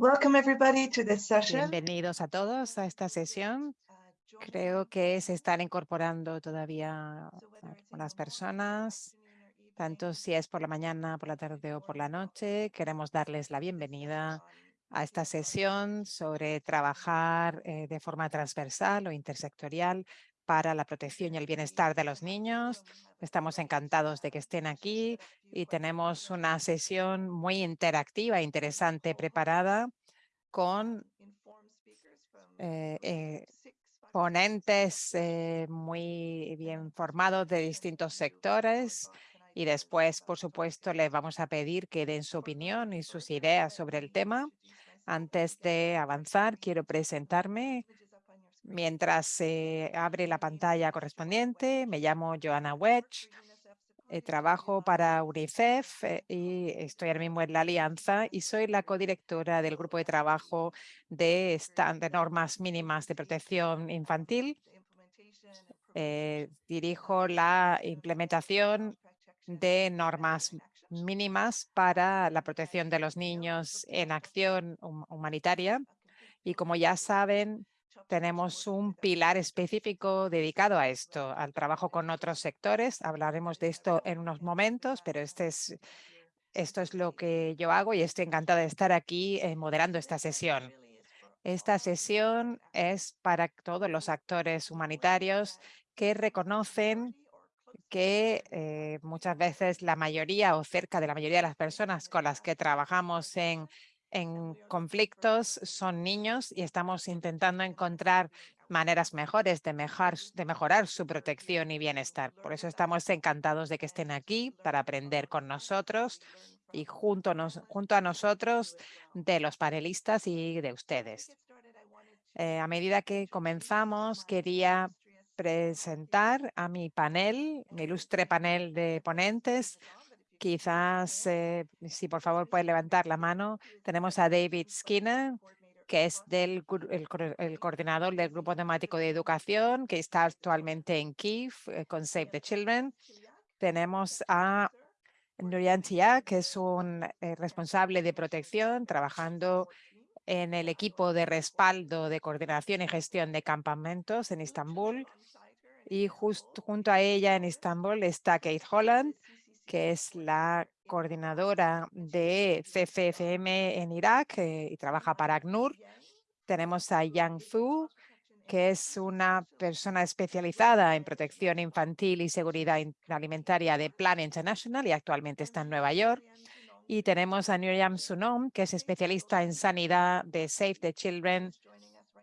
Welcome everybody to this session. Bienvenidos a todos a esta sesión. Creo que se están incorporando todavía las personas, tanto si es por la mañana, por la tarde o por la noche. Queremos darles la bienvenida a esta sesión sobre trabajar eh, de forma transversal o intersectorial para la protección y el bienestar de los niños. Estamos encantados de que estén aquí y tenemos una sesión muy interactiva e interesante preparada con eh, eh, ponentes eh, muy bien formados de distintos sectores y después, por supuesto, les vamos a pedir que den su opinión y sus ideas sobre el tema. Antes de avanzar, quiero presentarme. Mientras se abre la pantalla correspondiente, me llamo Joanna Wedge, eh, trabajo para UNICEF eh, y estoy ahora mismo en la alianza y soy la codirectora del grupo de trabajo de, normas mínimas de protección infantil. Eh, dirijo la implementación de normas mínimas para la protección de los niños en acción humanitaria. Y como ya saben, tenemos un pilar específico dedicado a esto, al trabajo con otros sectores. Hablaremos de esto en unos momentos, pero este es, esto es lo que yo hago y estoy encantada de estar aquí eh, moderando esta sesión. Esta sesión es para todos los actores humanitarios que reconocen que eh, muchas veces la mayoría o cerca de la mayoría de las personas con las que trabajamos en en conflictos son niños y estamos intentando encontrar maneras mejores de, de mejorar su protección y bienestar. Por eso estamos encantados de que estén aquí para aprender con nosotros y junto, junto a nosotros de los panelistas y de ustedes. Eh, a medida que comenzamos, quería presentar a mi panel, mi ilustre panel de ponentes, Quizás, eh, si por favor puede levantar la mano, tenemos a David Skinner, que es del, el, coordinador del Grupo Temático de Educación, que está actualmente en Kiev eh, con Save the Children. Tenemos a Nurian Tia, que es un eh, responsable de protección, trabajando en el equipo de respaldo de coordinación y gestión de campamentos en Estambul. Y justo junto a ella en Estambul está Kate Holland, que es la coordinadora de CFFM en Irak eh, y trabaja para ACNUR. Tenemos a Yang Fu, que es una persona especializada en protección infantil y seguridad alimentaria de Plan International y actualmente está en Nueva York. Y tenemos a Miriam Sunom, que es especialista en sanidad de Save the Children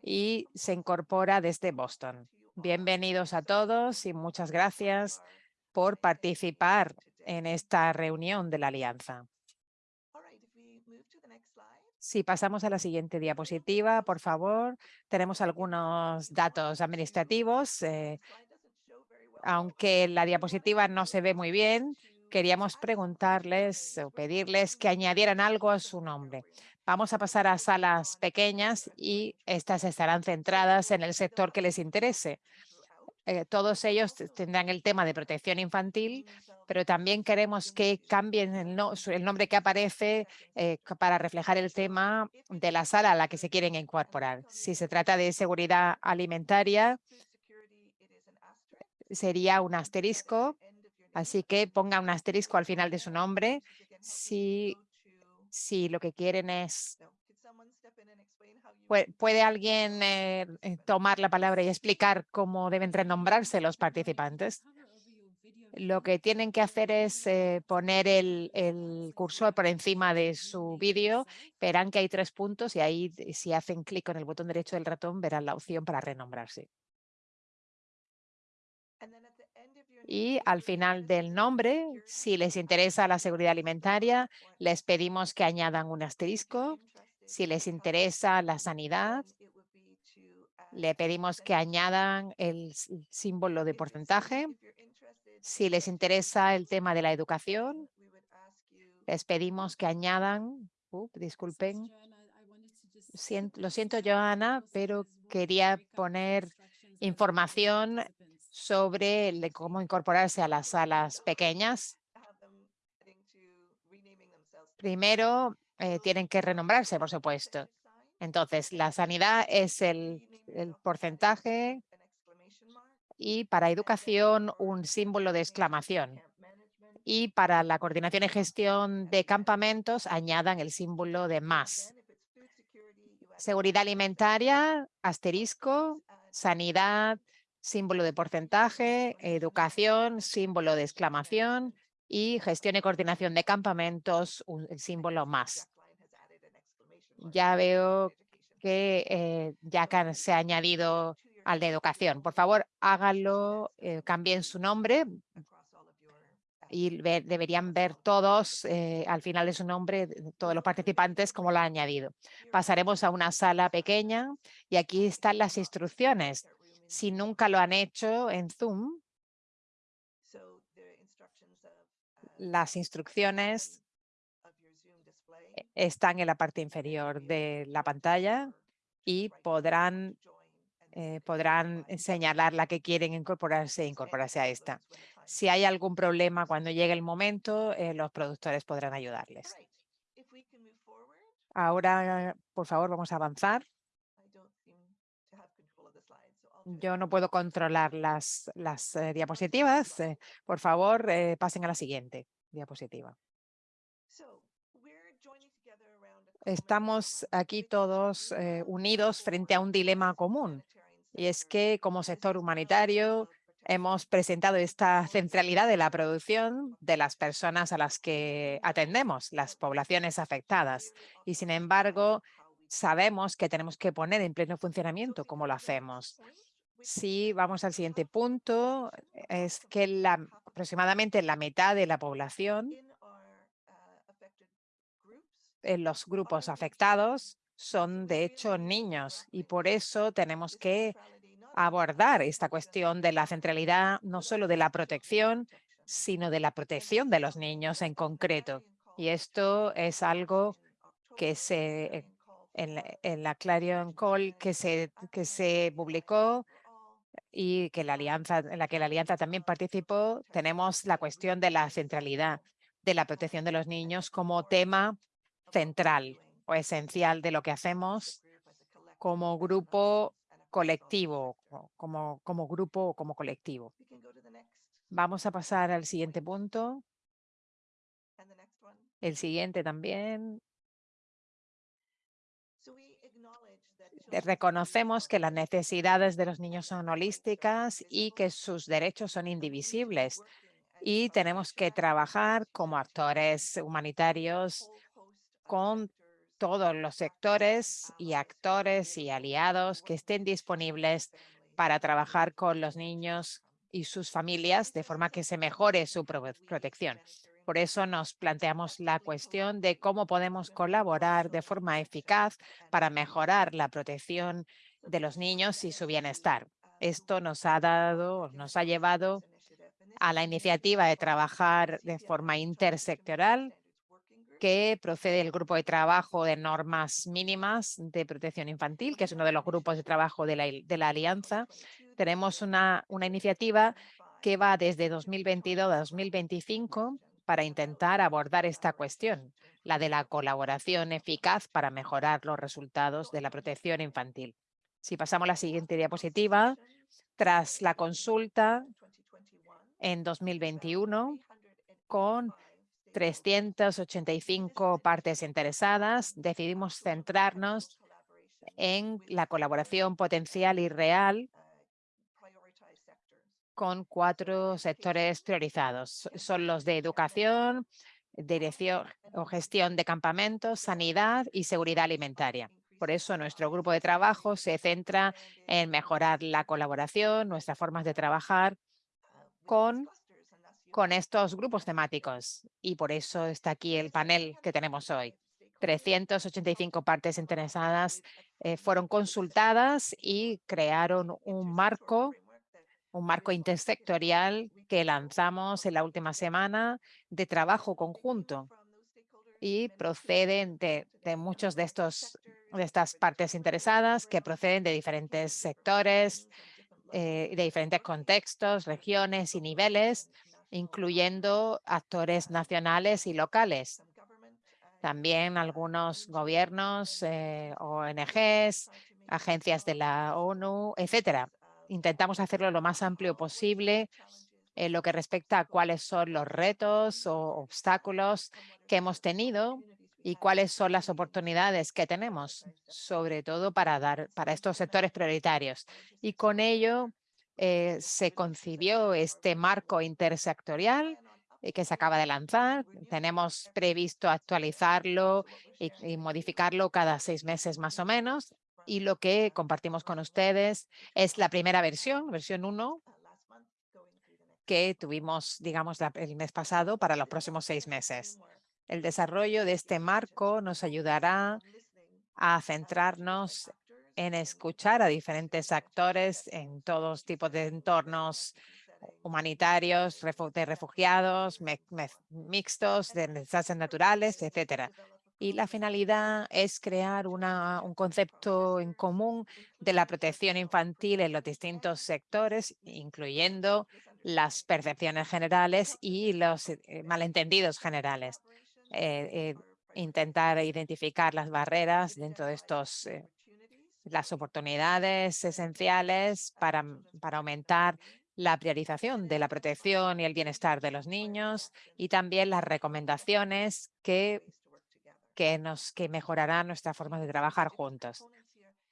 y se incorpora desde Boston. Bienvenidos a todos y muchas gracias por participar en esta reunión de la alianza. Si pasamos a la siguiente diapositiva, por favor, tenemos algunos datos administrativos. Eh, aunque la diapositiva no se ve muy bien, queríamos preguntarles o pedirles que añadieran algo a su nombre. Vamos a pasar a salas pequeñas y estas estarán centradas en el sector que les interese. Eh, todos ellos tendrán el tema de protección infantil, pero también queremos que cambien el, nombre que aparece eh, para reflejar el tema de la sala a la que se quieren incorporar. Si se trata de seguridad alimentaria, sería un asterisco, así que ponga un asterisco al final de su nombre si, si lo que quieren es ¿Puede alguien eh, eh, tomar la palabra y explicar cómo deben renombrarse los participantes? Lo que tienen que hacer es eh, poner el, el, cursor por encima de su vídeo. Verán que hay tres puntos y ahí si hacen clic con el botón derecho del ratón verán la opción para renombrarse. Y al final del nombre, si les interesa la seguridad alimentaria, les pedimos que añadan un asterisco si les interesa la sanidad, le pedimos que añadan el símbolo de porcentaje. Si les interesa el tema de la educación, les pedimos que añadan, disculpen, lo siento, Joana, pero quería poner información sobre cómo incorporarse a las salas pequeñas. Primero, eh, tienen que renombrarse, por supuesto. Entonces, la sanidad es el, el porcentaje y para educación un símbolo de exclamación. Y para la coordinación y gestión de campamentos añadan el símbolo de más. Seguridad alimentaria, asterisco, sanidad, símbolo de porcentaje, educación, símbolo de exclamación y gestión y coordinación de campamentos, el símbolo más. Ya veo que eh, ya se ha añadido al de educación. Por favor, háganlo, eh, cambien su nombre. Y deberían ver todos eh, al final de su nombre, todos los participantes, como lo ha añadido. Pasaremos a una sala pequeña y aquí están las instrucciones. Si nunca lo han hecho en Zoom, las instrucciones están en la parte inferior de la pantalla y podrán, eh, podrán señalar la que quieren incorporarse e incorporarse a esta. Si hay algún problema cuando llegue el momento, eh, los productores podrán ayudarles. Ahora, por favor, vamos a avanzar. Yo no puedo controlar las, las eh, diapositivas. por favor, pasen a la siguiente diapositiva. Estamos aquí todos eh, unidos frente a un dilema común y es que como sector humanitario hemos presentado esta centralidad de la producción de las personas a las que atendemos, las poblaciones afectadas. Y sin embargo, sabemos que tenemos que poner en pleno funcionamiento cómo lo hacemos. Si vamos al siguiente punto, es que la, aproximadamente la mitad de la población en los grupos afectados son de hecho niños y por eso tenemos que abordar esta cuestión de la centralidad no solo de la protección, sino de la protección de los niños en concreto. Y esto es algo que se en, la Clarion Call que se, que se publicó y que la alianza, en la que la alianza también participó, tenemos la cuestión de la centralidad de la protección de los niños como tema central o esencial de lo que hacemos como grupo colectivo, como, como grupo o como colectivo. Vamos a pasar al siguiente punto. El siguiente también. Reconocemos que las necesidades de los niños son holísticas y que sus derechos son indivisibles y tenemos que trabajar como actores humanitarios con todos los sectores y actores y aliados que estén disponibles para trabajar con los niños y sus familias de forma que se mejore su protección. Por eso nos planteamos la cuestión de cómo podemos colaborar de forma eficaz para mejorar la protección de los niños y su bienestar. Esto nos ha dado, nos ha llevado a la iniciativa de trabajar de forma intersectorial que procede del grupo de trabajo de normas mínimas de protección infantil, que es uno de los grupos de trabajo de la, alianza. Tenemos una iniciativa que va desde 2022 a 2025 para intentar abordar esta cuestión, la de la colaboración eficaz para mejorar los resultados de la protección infantil. Si pasamos a la siguiente diapositiva, tras la consulta en 2021 con 385 partes interesadas, decidimos centrarnos en la colaboración potencial y real con cuatro sectores priorizados. Son los de educación, dirección o gestión de campamentos, sanidad y seguridad alimentaria. Por eso nuestro grupo de trabajo se centra en mejorar la colaboración, nuestras formas de trabajar con con estos grupos temáticos y por eso está aquí el panel que tenemos hoy. 385 partes interesadas eh, fueron consultadas y crearon un marco, un marco intersectorial que lanzamos en la última semana de trabajo conjunto y proceden de, muchos de estos de estas partes interesadas que proceden de diferentes sectores, eh, de diferentes contextos, regiones y niveles incluyendo actores nacionales y locales. También algunos gobiernos, ONGs, agencias de la ONU, etcétera. Intentamos hacerlo lo más amplio posible en lo que respecta a cuáles son los retos o obstáculos que hemos tenido y cuáles son las oportunidades que tenemos, sobre todo para, dar, para estos sectores prioritarios. Y con ello eh, se concibió este marco intersectorial eh, que se acaba de lanzar. Tenemos previsto actualizarlo y, y modificarlo cada seis meses más o menos. Y lo que compartimos con ustedes es la primera versión, versión 1, que tuvimos, digamos, el mes pasado para los próximos seis meses. El desarrollo de este marco nos ayudará a centrarnos en escuchar a diferentes actores en todos tipos de entornos humanitarios, de refugiados, mixtos, de desastres naturales, etcétera y la finalidad es crear un concepto en común de la protección infantil en los distintos sectores, incluyendo las percepciones generales y los eh, malentendidos generales. Eh, eh, intentar identificar las barreras dentro de estos, las oportunidades esenciales para, para aumentar la priorización de la protección y el bienestar de los niños y también las recomendaciones que que, nos, que mejorará nuestra forma de trabajar juntos.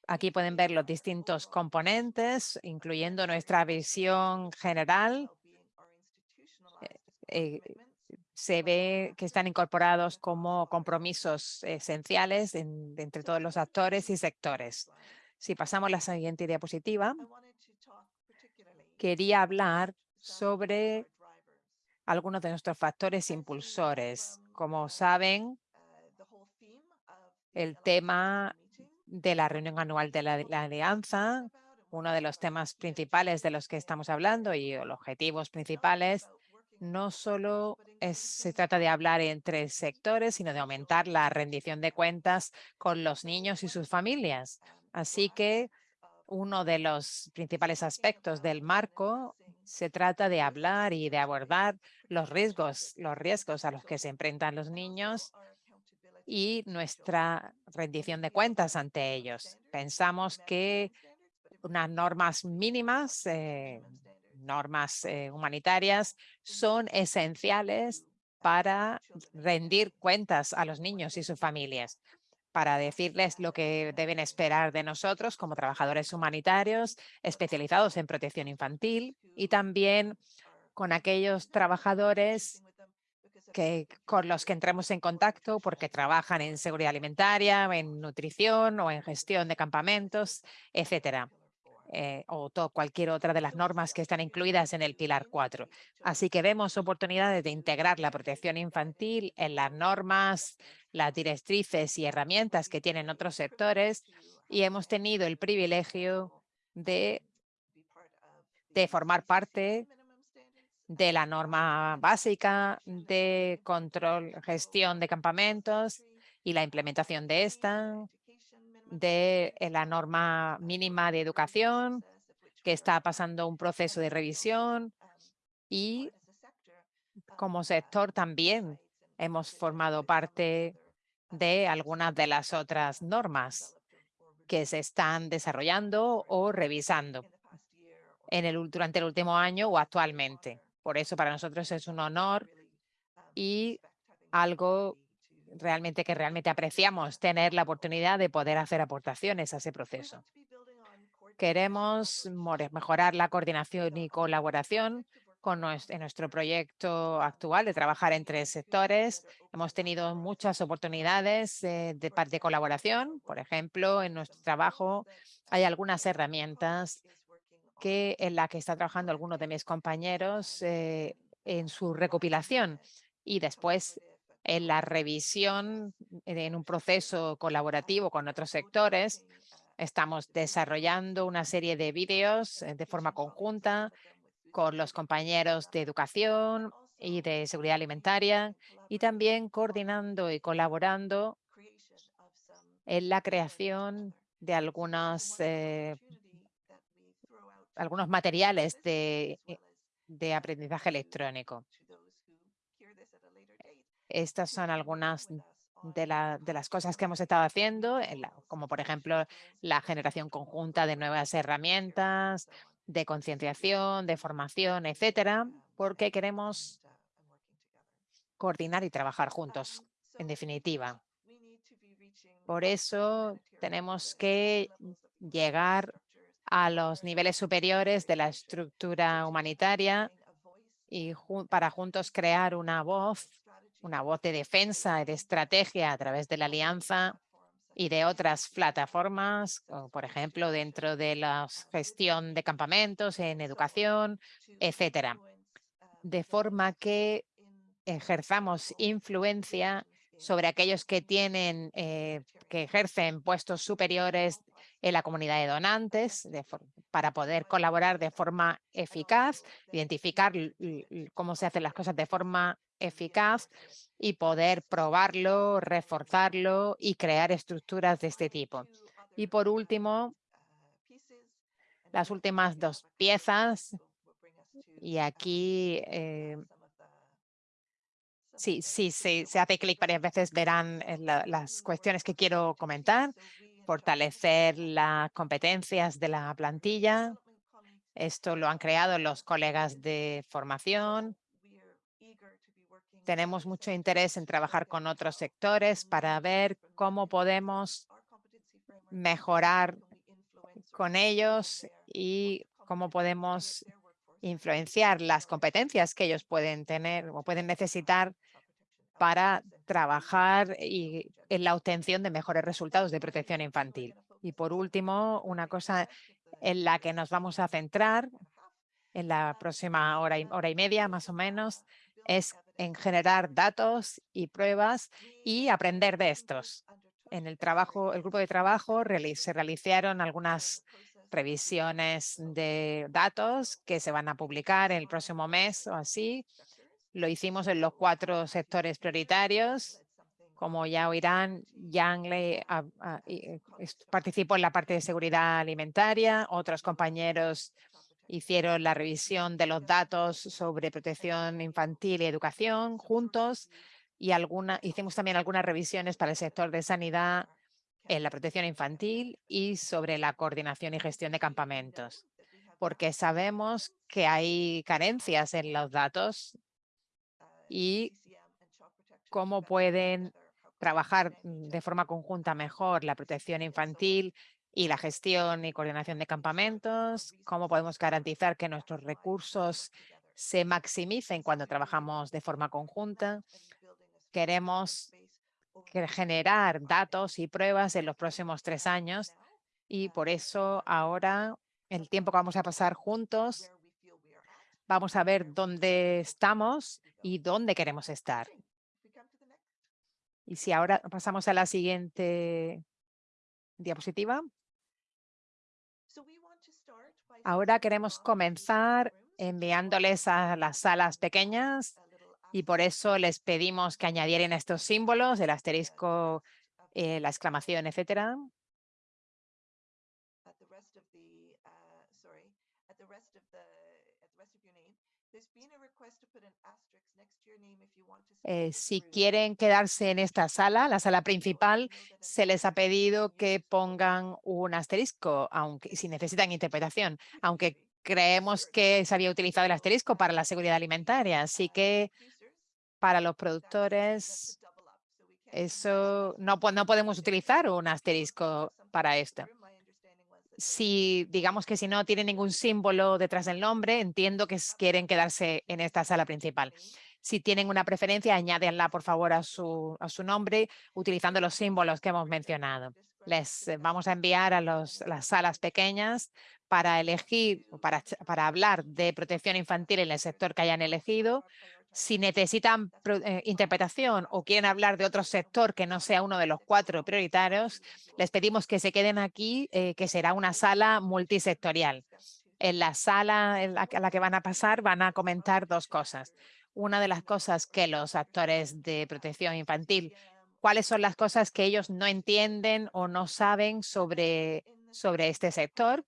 Aquí pueden ver los distintos componentes, incluyendo nuestra visión general. Eh, eh, se ve que están incorporados como compromisos esenciales entre todos los actores y sectores. Si pasamos a la siguiente diapositiva, quería hablar sobre algunos de nuestros factores impulsores. Como saben, el tema de la reunión anual de la, Alianza, uno de los temas principales de los que estamos hablando y los objetivos principales, no solo se trata de hablar entre sectores, sino de aumentar la rendición de cuentas con los niños y sus familias. Así que uno de los principales aspectos del marco se trata de hablar y de abordar los riesgos, los riesgos a los que se enfrentan los niños y nuestra rendición de cuentas ante ellos. Pensamos que unas normas mínimas, eh, normas eh, humanitarias, son esenciales para rendir cuentas a los niños y sus familias, para decirles lo que deben esperar de nosotros como trabajadores humanitarios especializados en protección infantil y también con aquellos trabajadores que, con los que entremos en contacto porque trabajan en seguridad alimentaria, en nutrición o en gestión de campamentos, etcétera. Eh, o todo, cualquier otra de las normas que están incluidas en el Pilar 4. Así que vemos oportunidades de integrar la protección infantil en las normas, las directrices y herramientas que tienen otros sectores y hemos tenido el privilegio de, de formar parte de la norma básica de control, gestión de campamentos y la implementación de esta, de eh, la norma mínima de educación, que está pasando un proceso de revisión y como sector también hemos formado parte de algunas de las otras normas que se están desarrollando o revisando en el, durante el último año o actualmente. Por eso para nosotros es un honor y algo realmente que realmente apreciamos tener la oportunidad de poder hacer aportaciones a ese proceso. Queremos mejorar la coordinación y colaboración con nuestro, en nuestro proyecto actual de trabajar entre sectores. Hemos tenido muchas oportunidades eh, de, de colaboración. Por ejemplo, en nuestro trabajo hay algunas herramientas que en la que está trabajando algunos de mis compañeros eh, en su recopilación y después en la revisión en un proceso colaborativo con otros sectores. Estamos desarrollando una serie de vídeos eh, de forma conjunta con los compañeros de educación y de seguridad alimentaria y también coordinando y colaborando en la creación de algunas eh, algunos materiales de, eh, de aprendizaje electrónico. Estas son algunas de, la, de las cosas que hemos estado haciendo, como por ejemplo la generación conjunta de nuevas herramientas, de concienciación, de formación, etcétera, porque queremos coordinar y trabajar juntos, en definitiva. Por eso tenemos que llegar a los niveles superiores de la estructura humanitaria y para juntos crear una voz, una voz de defensa y de estrategia a través de la alianza y de otras plataformas, por ejemplo, dentro de la gestión de campamentos, en educación, etcétera. De forma que ejerzamos influencia sobre aquellos que tienen, eh, que ejercen puestos superiores en la comunidad de donantes para poder colaborar de forma eficaz, identificar cómo se hacen las cosas de forma eficaz y poder probarlo, reforzarlo y crear estructuras de este tipo. Y por último, las últimas dos piezas, y aquí eh, sí, sí, se hace clic varias veces, verán eh, las cuestiones que quiero comentar fortalecer las competencias de la plantilla. Esto lo han creado los colegas de formación. Tenemos mucho interés en trabajar con otros sectores para ver cómo podemos mejorar con ellos y cómo podemos influenciar las competencias que ellos pueden tener o pueden necesitar para trabajar y en la obtención de mejores resultados de protección infantil. Y por último, una cosa en la que nos vamos a centrar en la próxima hora y, hora y media más o menos es en generar datos y pruebas y aprender de estos. En el trabajo, el grupo de trabajo se realizaron algunas revisiones de datos que se van a publicar el próximo mes o así lo hicimos en los cuatro sectores prioritarios. Como ya oirán, Yang le eh, participó en la parte de seguridad alimentaria. Otros compañeros hicieron la revisión de los datos sobre protección infantil y educación juntos. Y alguna, hicimos también algunas revisiones para el sector de sanidad en la protección infantil y sobre la coordinación y gestión de campamentos, porque sabemos que hay carencias en los datos y cómo pueden trabajar de forma conjunta mejor la protección infantil y la gestión y coordinación de campamentos, cómo podemos garantizar que nuestros recursos se maximicen cuando trabajamos de forma conjunta. Queremos generar datos y pruebas en los próximos tres años y por eso ahora el tiempo que vamos a pasar juntos Vamos a ver dónde estamos y dónde queremos estar. Y si ahora pasamos a la siguiente diapositiva. Ahora queremos comenzar enviándoles a las salas pequeñas y por eso les pedimos que añadieran estos símbolos, el asterisco, eh, la exclamación, etcétera. Eh, si quieren quedarse en esta sala, la sala principal, se les ha pedido que pongan un asterisco, aunque si necesitan interpretación, aunque creemos que se había utilizado el asterisco para la seguridad alimentaria. Así que para los productores, eso no, no podemos utilizar un asterisco para esto si digamos que si no tiene ningún símbolo detrás del nombre, entiendo que quieren quedarse en esta sala principal. Si tienen una preferencia, añádenla por favor a su, a su nombre utilizando los símbolos que hemos mencionado. Les eh, vamos a enviar a los, las salas pequeñas para elegir, para, para hablar de protección infantil en el sector que hayan elegido si necesitan eh, interpretación o quieren hablar de otro sector que no sea uno de los cuatro prioritarios, les pedimos que se queden aquí, eh, que será una sala multisectorial. En la sala en la, a la que van a pasar van a comentar dos cosas. Una de las cosas que los actores de protección infantil, cuáles son las cosas que ellos no entienden o no saben sobre, sobre este sector.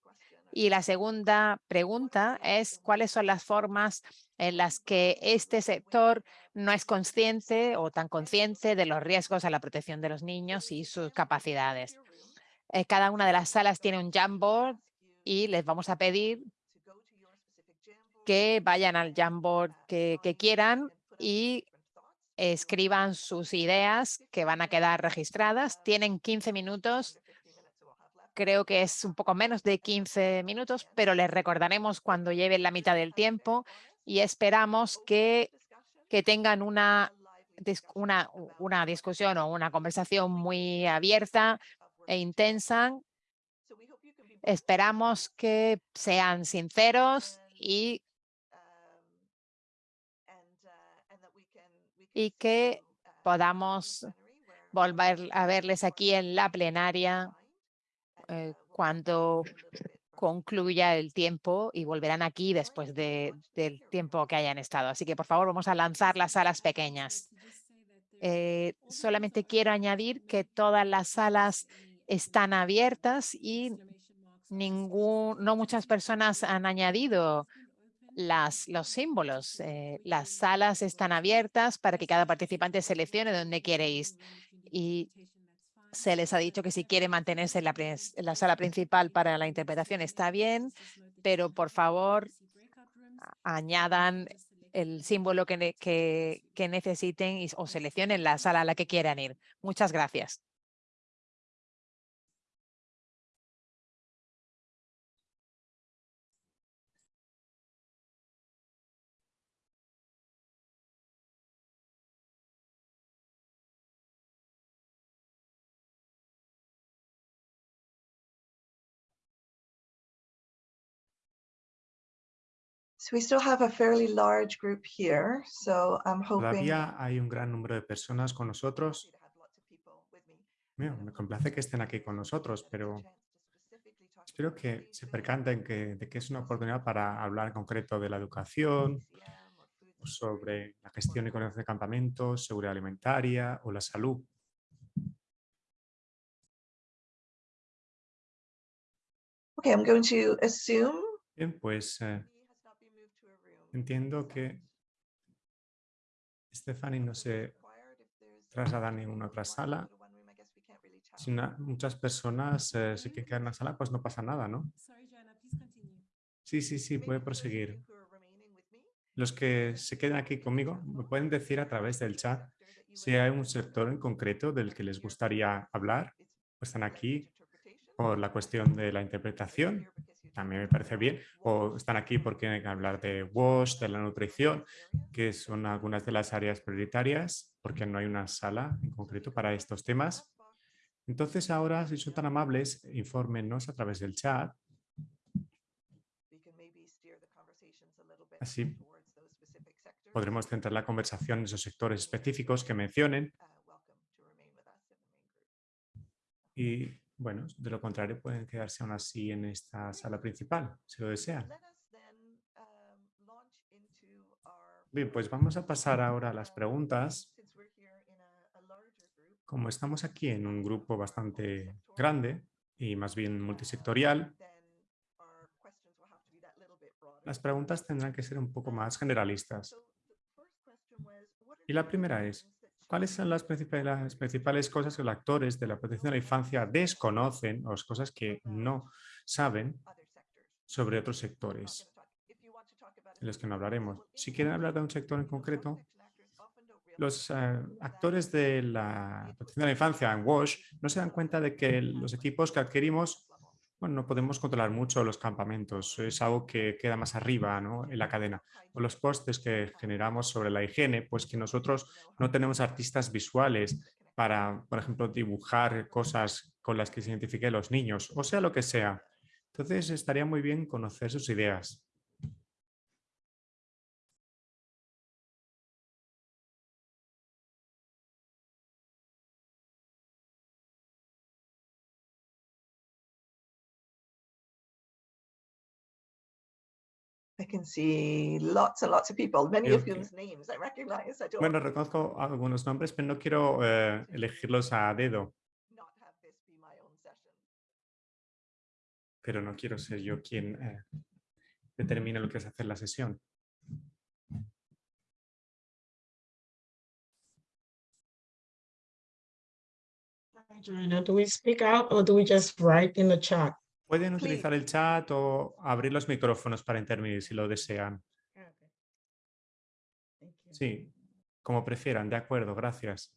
Y la segunda pregunta es cuáles son las formas en las que este sector no es consciente o tan consciente de los riesgos a la protección de los niños y sus capacidades. Eh, cada una de las salas tiene un Jamboard y les vamos a pedir que vayan al Jamboard que, que quieran y escriban sus ideas que van a quedar registradas. Tienen 15 minutos creo que es un poco menos de 15 minutos, pero les recordaremos cuando lleven la mitad del tiempo y esperamos que, que tengan una, una, una discusión o una conversación muy abierta e intensa. Esperamos que sean sinceros y, y que podamos volver a verles aquí en la plenaria eh, cuando concluya el tiempo y volverán aquí después de, del tiempo que hayan estado. Así que, por favor, vamos a lanzar las salas pequeñas. Eh, solamente quiero añadir que todas las salas están abiertas y ningún, no muchas personas han añadido las, los símbolos. Eh, las salas están abiertas para que cada participante seleccione dónde quiere ir. Y se les ha dicho que si quiere mantenerse en la, sala principal para la interpretación está bien, pero por favor añadan el símbolo que, que, necesiten o seleccionen la sala a la que quieran ir. Muchas gracias. Todavía hay un gran número de personas con nosotros. me complace que estén aquí con nosotros, pero espero que se percanten que, de que es una oportunidad para hablar en concreto de la educación, sobre la gestión y conexión de campamentos, seguridad alimentaria o la salud. Okay, I'm going to assume Bien, pues eh, Entiendo que Stephanie no se traslada a ninguna otra sala. Si muchas personas eh, se quedan en la sala, pues no pasa nada, ¿no? Sí, sí, sí, puede proseguir. Los que se quedan aquí conmigo me pueden decir a través del chat si hay un sector en concreto del que les gustaría hablar. Pues están aquí por la cuestión de la interpretación también me parece bien, o están aquí porque hay que hablar de WASH, de la nutrición, que son algunas de las áreas prioritarias, porque no hay una sala en concreto para estos temas. Entonces ahora, si son tan amables, infórmenos a través del chat. Así podremos centrar la conversación en esos sectores específicos que mencionen. Y bueno, de lo contrario pueden quedarse aún así en esta sala principal, si lo desean. Bien, pues vamos a pasar ahora a las preguntas. Como estamos aquí en un grupo bastante grande y más bien multisectorial, las preguntas tendrán que ser un poco más generalistas. Y la primera es, ¿Cuáles son las principales, principales cosas que los actores de la protección de la infancia desconocen o las cosas que no saben sobre otros sectores? De los que no hablaremos. Si quieren hablar de un sector en concreto, los eh, actores de la protección de la infancia en WASH no se dan cuenta de que los equipos que adquirimos bueno, no podemos controlar mucho los campamentos, es algo que queda más arriba en la cadena. O los postes que generamos sobre la higiene, pues que nosotros no tenemos artistas visuales para, por ejemplo, dibujar cosas con las que se identifiquen los niños, o sea lo que sea. Entonces estaría muy bien conocer sus ideas. can see lots and lots of people, many of whose names I recognize at all. Bueno, reconozco algunos nombres, pero no quiero eh, elegirlos a dedo. Pero no quiero ser yo quien eh, determine lo que es hacer la sesión. Hi, Joanna, do we speak out or do we just write in the chat? Pueden Please. utilizar el chat o abrir los micrófonos para intervenir si lo desean. You. Sí, como prefieran, de acuerdo, gracias.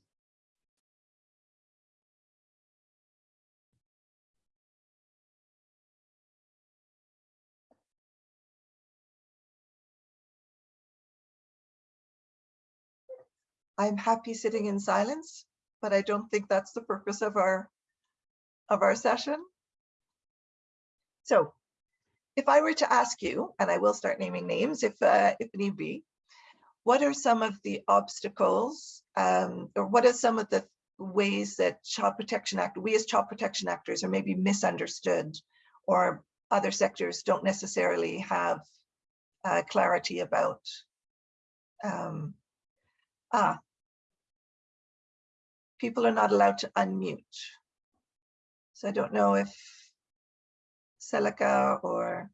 I'm happy sitting in silence, but I don't think that's the purpose of our of our session. So if I were to ask you, and I will start naming names if uh, if need be, what are some of the obstacles um, or what are some of the ways that Child Protection Act, we as child protection actors are maybe misunderstood or other sectors don't necessarily have uh, clarity about um, ah, people are not allowed to unmute. So I don't know if Celica or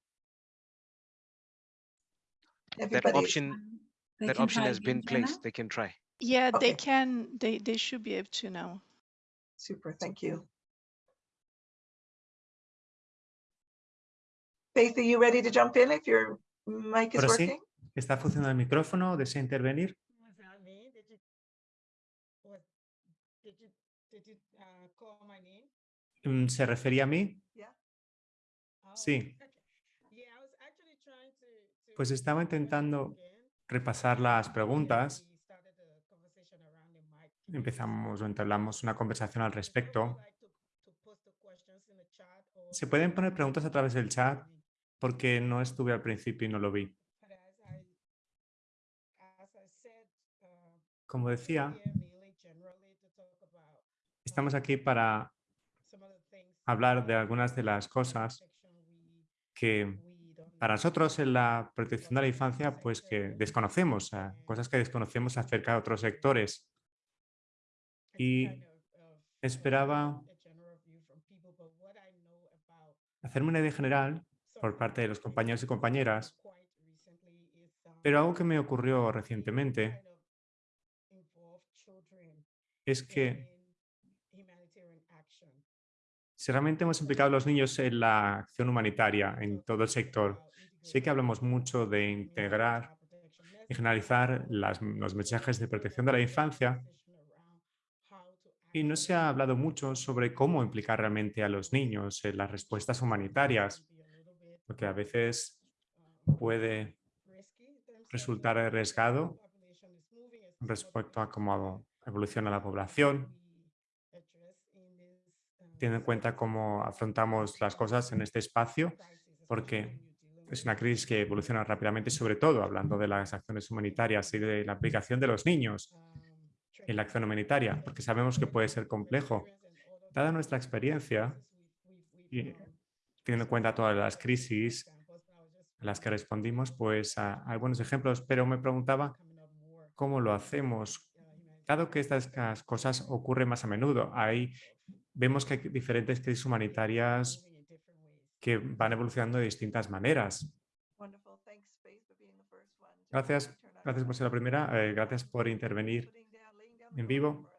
That option, They that option has been again, Joanna? placed. They can try. Yeah, they can, they, they should be able to now. Super, thank you. Faith, are you ready to jump in if your mic is Ahora sí. working? ¿Está funcionando el micrófono? ¿Desea intervenir? That me? Did you, was, did you, did you uh, call my name? Mm, ¿Se refería a mí? Oh, to Pues estaba intentando repasar las preguntas. Empezamos o entablamos una conversación al respecto. Se pueden poner preguntas a través del chat porque no estuve al principio y no lo vi. Uh, Como decía, estamos aquí para hablar de algunas de las cosas que para nosotros en la protección de la infancia, pues que desconocemos, cosas que desconocemos acerca de otros sectores. Y esperaba- Hacerme una idea general por parte de los compañeros y compañeras, pero algo que me ocurrió recientemente es que. Si realmente hemos implicado a los niños en la acción humanitaria en todo el sector, sé que hablamos mucho de integrar y generalizar los mensajes de protección de la infancia. Y no se ha hablado mucho sobre cómo implicar realmente a los niños en las respuestas humanitarias, porque a veces puede resultar arriesgado respecto a cómo evoluciona la población, teniendo en cuenta cómo afrontamos las cosas en este espacio, porque es una crisis que evoluciona rápidamente, sobre todo hablando de las acciones humanitarias y de la aplicación de los niños en la acción humanitaria, porque sabemos que puede ser complejo. Dada nuestra experiencia y teniendo en cuenta todas las crisis a las que respondimos, pues hay buenos ejemplos, pero me preguntaba cómo lo hacemos. Dado que estas cosas ocurren más a menudo, ahí vemos que hay diferentes crisis humanitarias que van evolucionando de distintas maneras. Gracias, gracias por ser la primera, eh, gracias por intervenir en vivo.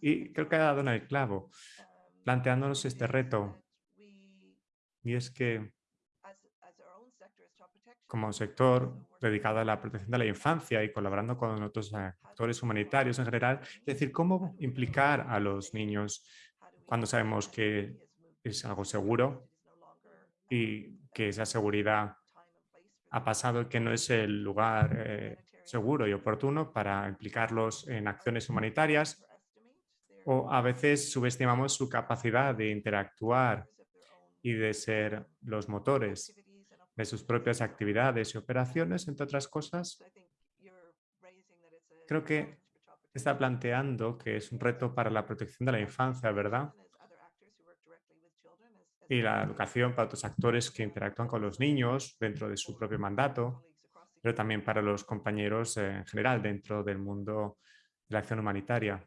Y creo que ha dado en el clavo, um, planteándonos este reto, y es que como sector dedicado a la protección de la infancia y colaborando con otros actores humanitarios en general, es decir, cómo implicar a los niños cuando sabemos que es algo seguro y que esa seguridad ha pasado y que no es el lugar eh, seguro y oportuno para implicarlos en acciones humanitarias o a veces subestimamos su capacidad de interactuar y de ser los motores de sus propias actividades y operaciones, entre otras cosas. Creo que está planteando que es un reto para la protección de la infancia, ¿verdad? Y la educación para otros actores que interactúan con los niños dentro de su propio mandato, pero también para los compañeros eh, en general dentro del mundo de la acción humanitaria.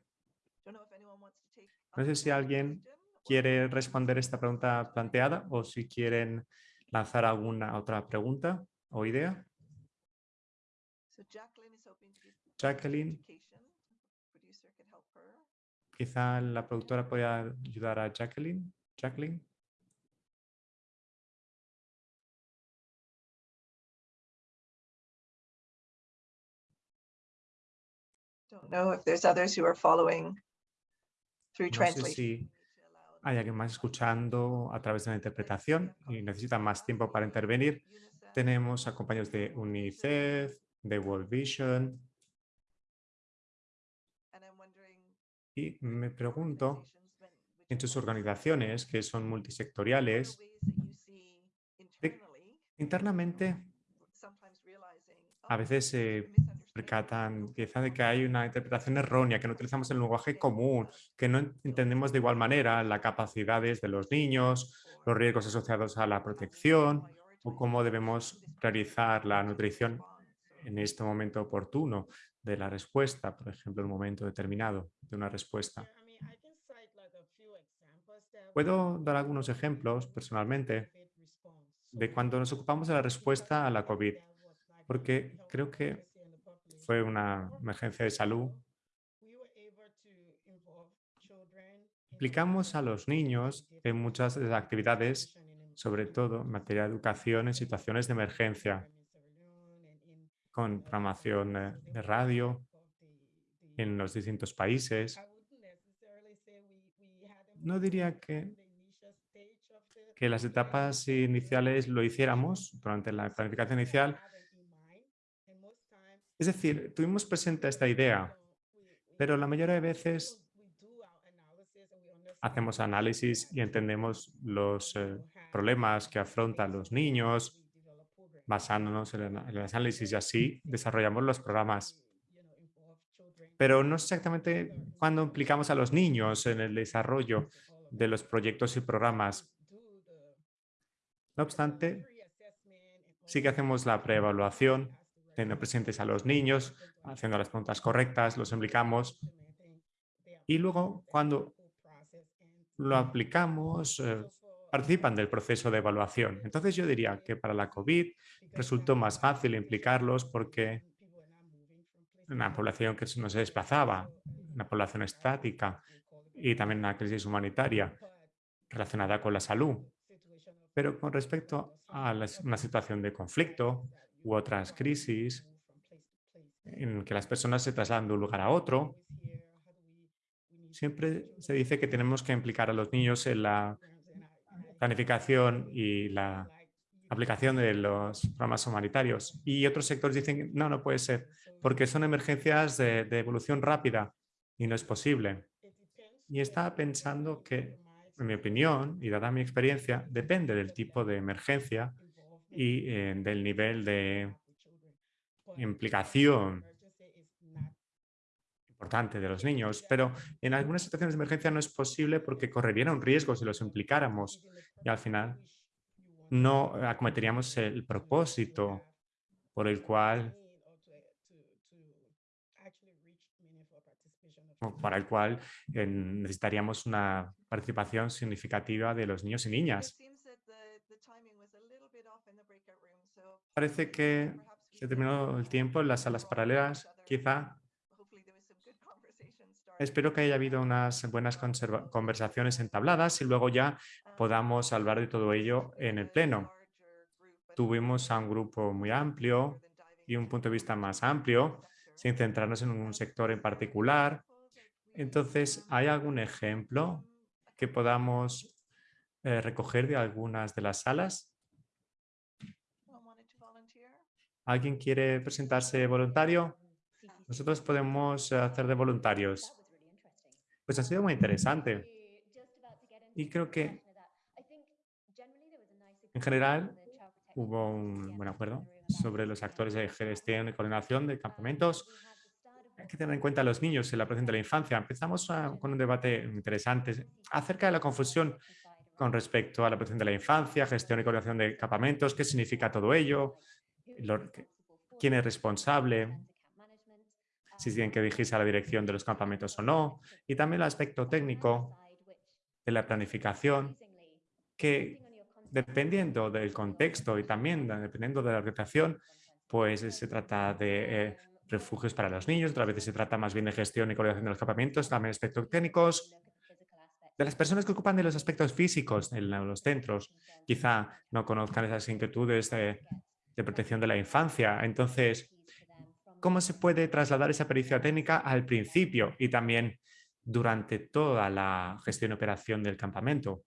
No sé si alguien quiere responder esta pregunta planteada o si quieren lanzar alguna otra pregunta o idea. Jacqueline Quizá la productora pueda ayudar a Jacqueline. Jacqueline. Don't know if there's others who are following through No sé si hay alguien más escuchando a través de la interpretación y necesita más tiempo para intervenir. Tenemos a compañeros de UNICEF, de World Vision And I'm wondering y me pregunto en sus organizaciones que son multisectoriales, internamente a oh, veces se percatan quizá de que hay una interpretación errónea, que no utilizamos el lenguaje común, que no en- entendemos de igual manera las capacidades de los niños, los riesgos asociados a la protección o cómo debemos priorizar la nutrición en este momento oportuno de la respuesta, por ejemplo, en un momento determinado de una respuesta. Puedo dar algunos ejemplos personalmente de cuando nos ocupamos de la respuesta a la COVID, porque creo que fue una emergencia de salud. Implicamos a los niños en muchas de las actividades, sobre todo en materia de educación en situaciones de emergencia, con programación de radio en los distintos países. No diría que, que las etapas iniciales lo hiciéramos durante la planificación inicial. Es decir, tuvimos presente esta idea, pero la mayoría de veces hacemos análisis y entendemos los eh, problemas que afrontan los niños, basándonos en el análisis y así desarrollamos los programas. Pero no sé exactamente cuándo implicamos a los niños en el desarrollo de los proyectos y programas. No obstante, sí que hacemos la preevaluación, teniendo presentes a los niños, haciendo las preguntas correctas, los implicamos y luego cuando lo aplicamos, eh, participan del proceso de evaluación. Entonces yo diría que para la COVID resultó más fácil implicarlos porque una población que no se desplazaba, una población estática y también una crisis humanitaria relacionada con la salud. Pero con respecto a una situación de conflicto u otras crisis en que las personas se trasladan de un lugar a otro, siempre se dice que tenemos que implicar a los niños en la planificación y la aplicación de los programas humanitarios. Y otros sectores dicen, no, no puede ser, porque son emergencias de, de evolución rápida y no es posible. Y estaba pensando que, en mi opinión, y dada mi experiencia, depende del tipo de emergencia y eh, del nivel de implicación importante de los niños, pero en algunas situaciones de emergencia no es posible porque correrían un riesgo si los implicáramos y al final no acometeríamos el propósito por el cual para el cual eh, necesitaríamos una participación significativa de los niños y niñas. Parece que se terminó el tiempo en las salas paralelas. Quizá espero que haya habido unas buenas conversaciones entabladas y luego ya podamos hablar de todo ello en el pleno. Tuvimos a un grupo muy amplio y un punto de vista más amplio, sin centrarnos en un sector en particular. Entonces, ¿hay algún ejemplo que podamos eh, recoger de algunas de las salas? ¿Alguien quiere presentarse voluntario? Nosotros podemos eh, hacer de voluntarios. Pues ha sido muy interesante. Y creo que en general hubo un buen acuerdo sobre los actores de gestión y coordinación de campamentos. Hay que tener en cuenta a los niños en la protección de la infancia. Empezamos con un debate interesante acerca de la confusión con respecto a la protección de la infancia, gestión y coordinación de campamentos, qué significa todo ello, quién es responsable, si tienen que dirigirse a la dirección de los campamentos o no, y también el aspecto técnico de la planificación, que dependiendo del contexto y también de- dependiendo de la organización, pues se trata de eh, refugios para los niños, otras veces se trata más bien de gestión y coordinación de los campamentos, también aspectos técnicos, de las personas que ocupan de los aspectos físicos en los centros, quizá no conozcan esas inquietudes de, de protección de la infancia. Entonces, ¿cómo se puede trasladar esa pericia técnica al principio y también durante toda la gestión y operación del campamento?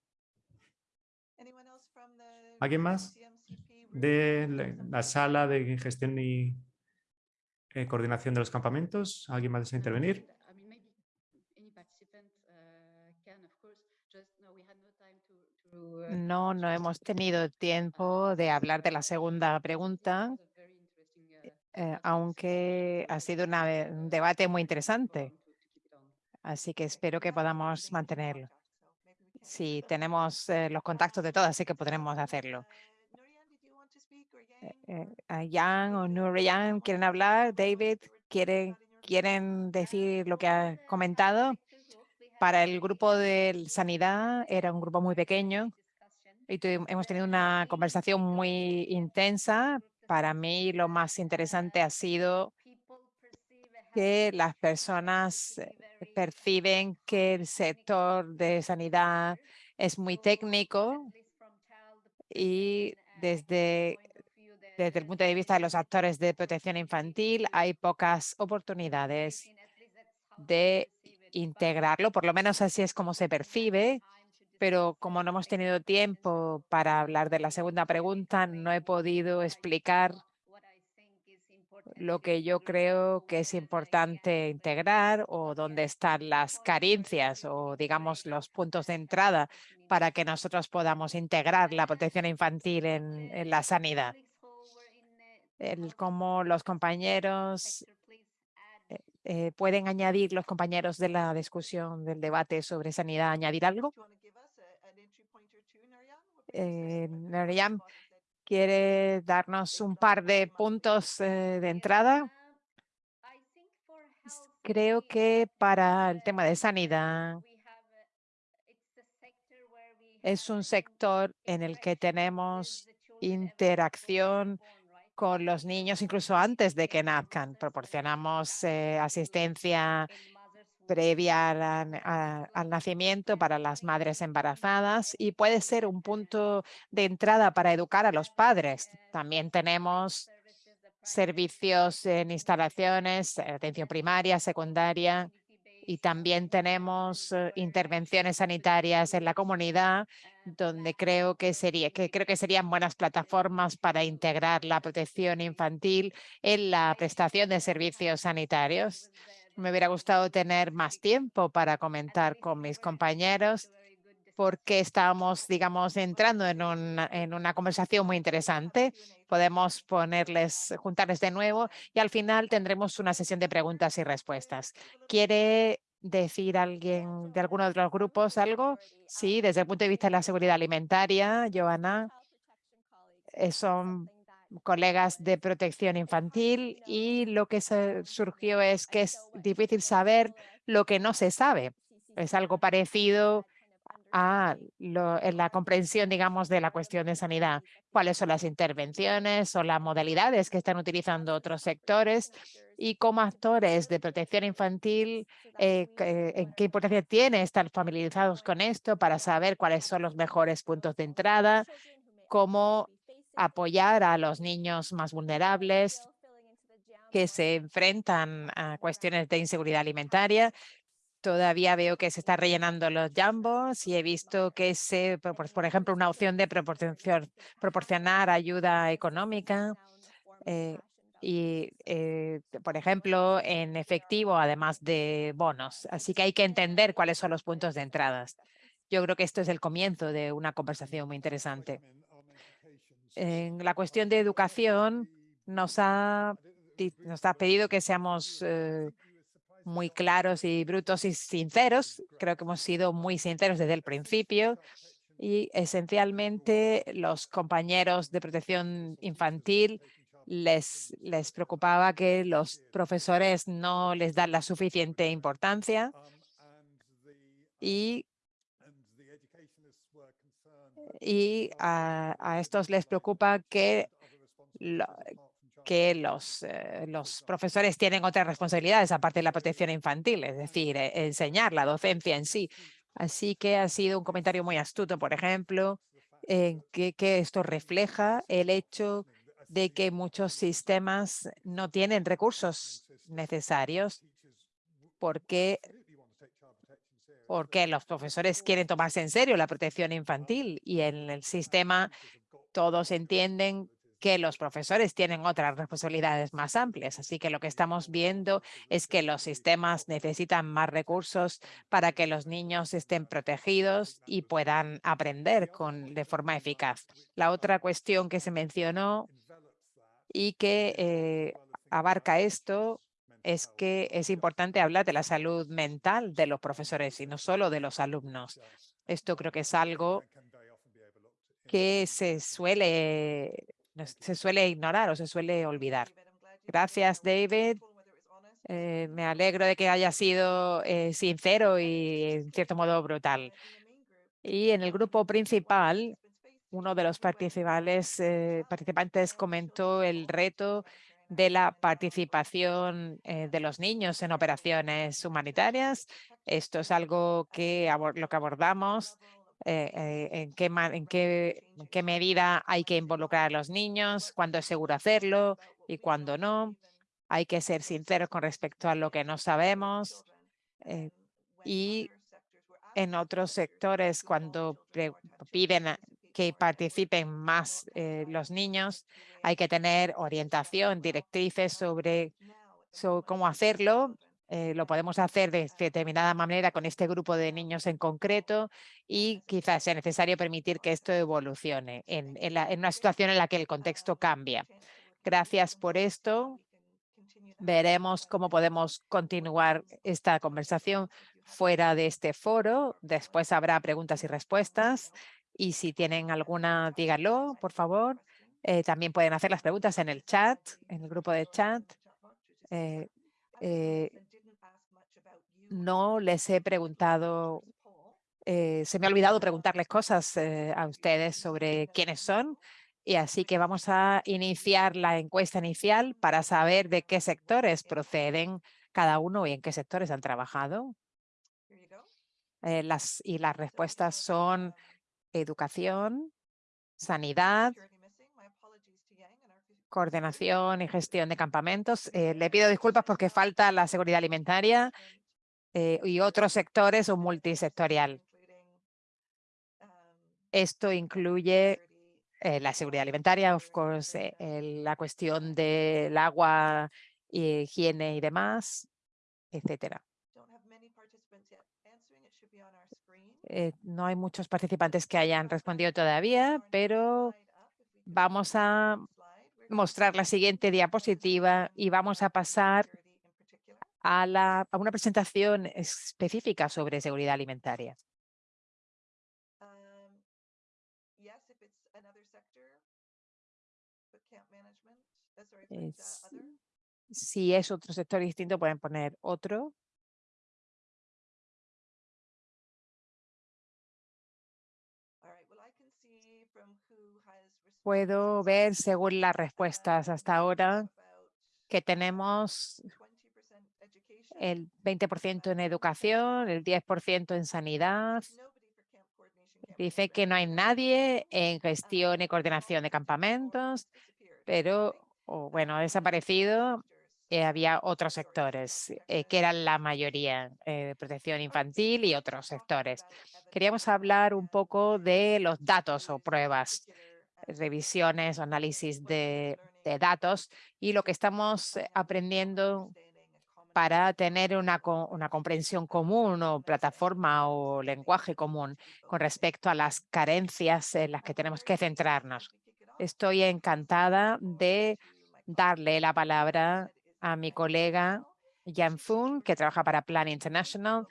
¿Alguien más? De la- la sala de gestión y eh, coordinación de los campamentos. ¿Alguien más desea intervenir? No, no hemos tenido tiempo de hablar de la segunda pregunta, eh, aunque ha sido un debate muy interesante. Así que espero que podamos mantenerlo. Sí, tenemos eh, los contactos de todas, así que podremos hacerlo. Eh, Jan o Nurian quieren hablar. David, ¿quieren, quieren decir lo que ha comentado? Para el grupo de sanidad era un grupo muy pequeño y hemos tenido una conversación muy intensa. Para mí lo más interesante ha sido que las personas eh, perciben que el sector de sanidad es muy técnico y desde, desde el punto de vista de los actores de protección infantil hay pocas oportunidades de integrarlo, por lo menos así es como se percibe, pero como no hemos tenido tiempo para hablar de la segunda pregunta, no he podido explicar lo que yo creo que es importante integrar o dónde están las carencias o digamos los puntos de entrada para que nosotros podamos integrar la protección infantil en, la sanidad. El cómo los compañeros eh, eh, pueden añadir los compañeros de la discusión del debate sobre sanidad, añadir algo. Eh, Maryam, ¿quiere darnos un par de puntos eh, de entrada? Creo que para el tema de sanidad es un sector en el que tenemos interacción con los niños incluso antes de que nazcan. Proporcionamos eh, asistencia previa a al nacimiento para las madres embarazadas y puede ser un punto de entrada para educar a los padres. También tenemos servicios en instalaciones, atención primaria, secundaria y también tenemos eh, intervenciones sanitarias en la comunidad donde creo que sería que creo que serían buenas plataformas para integrar la protección infantil en la prestación de servicios sanitarios. Me hubiera gustado tener más tiempo para comentar con mis compañeros porque estamos, digamos, entrando en una, en una conversación muy interesante. Podemos ponerles, juntarles de nuevo y al final tendremos una sesión de preguntas y respuestas. ¿Quiere decir alguien de alguno de los grupos algo? Sí, desde el punto de vista de la seguridad alimentaria, Joana, eh, son colegas de protección infantil y lo que surgió es que es difícil saber lo que no se sabe. Es algo parecido a lo- en la comprensión, digamos, de la cuestión de sanidad. ¿Cuáles son las intervenciones o las modalidades que están utilizando otros sectores? Y como actores de protección infantil, eh, ¿en qué importancia tiene estar familiarizados con esto para saber cuáles son los mejores puntos de entrada? cómo apoyar a los niños más vulnerables que se enfrentan a cuestiones de inseguridad alimentaria. Todavía veo que se está rellenando los jambos y he visto que se, propor- por ejemplo, una opción de proporcion- proporcionar ayuda económica eh, y, eh, por ejemplo, en efectivo, además de bonos. Así que hay que entender cuáles son los puntos de entradas. Yo creo que esto es el comienzo de una conversación muy interesante. En la cuestión de educación, nos ha, nos ha pedido que seamos eh, muy claros y brutos y sinceros. Creo que hemos sido muy sinceros desde el principio y esencialmente los compañeros de protección infantil les, les preocupaba que los profesores no les dan la suficiente importancia y y a, estos les preocupa que que los, eh, los profesores tienen otras responsabilidades aparte de la protección infantil, es decir, eh, enseñar la docencia en sí. Así que ha sido un comentario muy astuto, por ejemplo, que, que esto refleja el hecho de que muchos sistemas no tienen recursos necesarios porque, porque los profesores quieren tomarse en serio la protección infantil y en el sistema todos entienden que los profesores tienen otras responsabilidades más amplias. Así que lo que estamos viendo es que los sistemas necesitan más recursos para que los niños estén protegidos y puedan aprender con, de forma eficaz. La otra cuestión que se mencionó y que eh, abarca esto es que es importante hablar de la salud mental de los profesores y no solo de los alumnos. Esto creo que es algo que se suele se suele ignorar o se suele olvidar. Gracias, David. Eh, me alegro de que haya sido eh, sincero y en cierto modo brutal. Y en el grupo principal, uno de los eh, participantes comentó el reto de la participación de los niños en operaciones humanitarias. Esto es algo que lo que abordamos eh, eh, en, qué, en, qué, qué medida hay que involucrar a los niños, cuándo es seguro hacerlo y cuándo no. Hay que ser sinceros con respecto a lo que no sabemos. Eh, y en otros sectores, cuando piden que participen más los niños, hay que tener orientación, directrices sobre, cómo hacerlo eh, lo podemos hacer de determinada manera con este grupo de niños en concreto y quizás sea necesario permitir que esto evolucione en una situación en la que el contexto cambia. Gracias por esto. Veremos cómo podemos continuar esta conversación fuera de este foro. Después habrá preguntas y respuestas. Y si tienen alguna, díganlo, por favor. Eh, también pueden hacer las preguntas en el chat, en el grupo de chat. Eh, no les he preguntado, eh, se me ha olvidado preguntarles cosas eh, a ustedes sobre quiénes son. Y así que vamos a iniciar la encuesta inicial para saber de qué sectores proceden cada uno y en qué sectores han trabajado. Eh, las, y las respuestas son educación, sanidad, coordinación y gestión de campamentos. le pido disculpas porque falta la seguridad alimentaria eh, y otros sectores o multisectorial. Esto incluye eh, la seguridad alimentaria, of course, eh, la cuestión del agua, higiene y demás, etcétera. No hay muchos participantes que hayan respondido todavía, pero vamos a mostrar la siguiente diapositiva y vamos a pasar a, la, a una presentación específica sobre seguridad alimentaria. Es, si es otro sector distinto, pueden poner otro. Puedo ver, según las respuestas hasta ahora, que tenemos el 20% en educación, el 10% en sanidad. Dice que no hay nadie en gestión y coordinación de campamentos, pero bueno, ha desaparecido. Eh, había otros sectores eh, que eran la mayoría, eh, protección infantil y otros sectores. Queríamos hablar un poco de los datos o pruebas, revisiones análisis de, datos y lo que estamos aprendiendo para tener una, una comprensión común o plataforma o lenguaje común con respecto a las carencias en las que tenemos que centrarnos. Estoy encantada de darle la palabra a mi colega Jan Fun, que trabaja para Plan International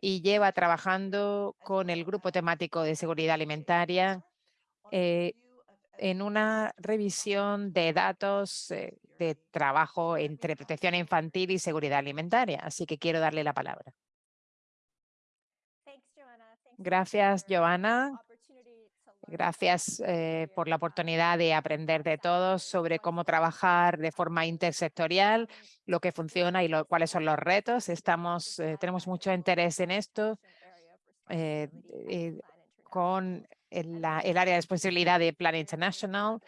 y lleva trabajando con el grupo temático de seguridad alimentaria eh, en una revisión de datos eh, de trabajo entre protección infantil y seguridad alimentaria. Así que quiero darle la palabra. Gracias, Joana. Gracias eh, por la oportunidad de aprender de todos sobre cómo trabajar de forma intersectorial, lo que funciona y lo, cuáles son los retos. Estamos, eh, tenemos mucho interés en esto eh, con el, la- el área de responsabilidad de Plan International.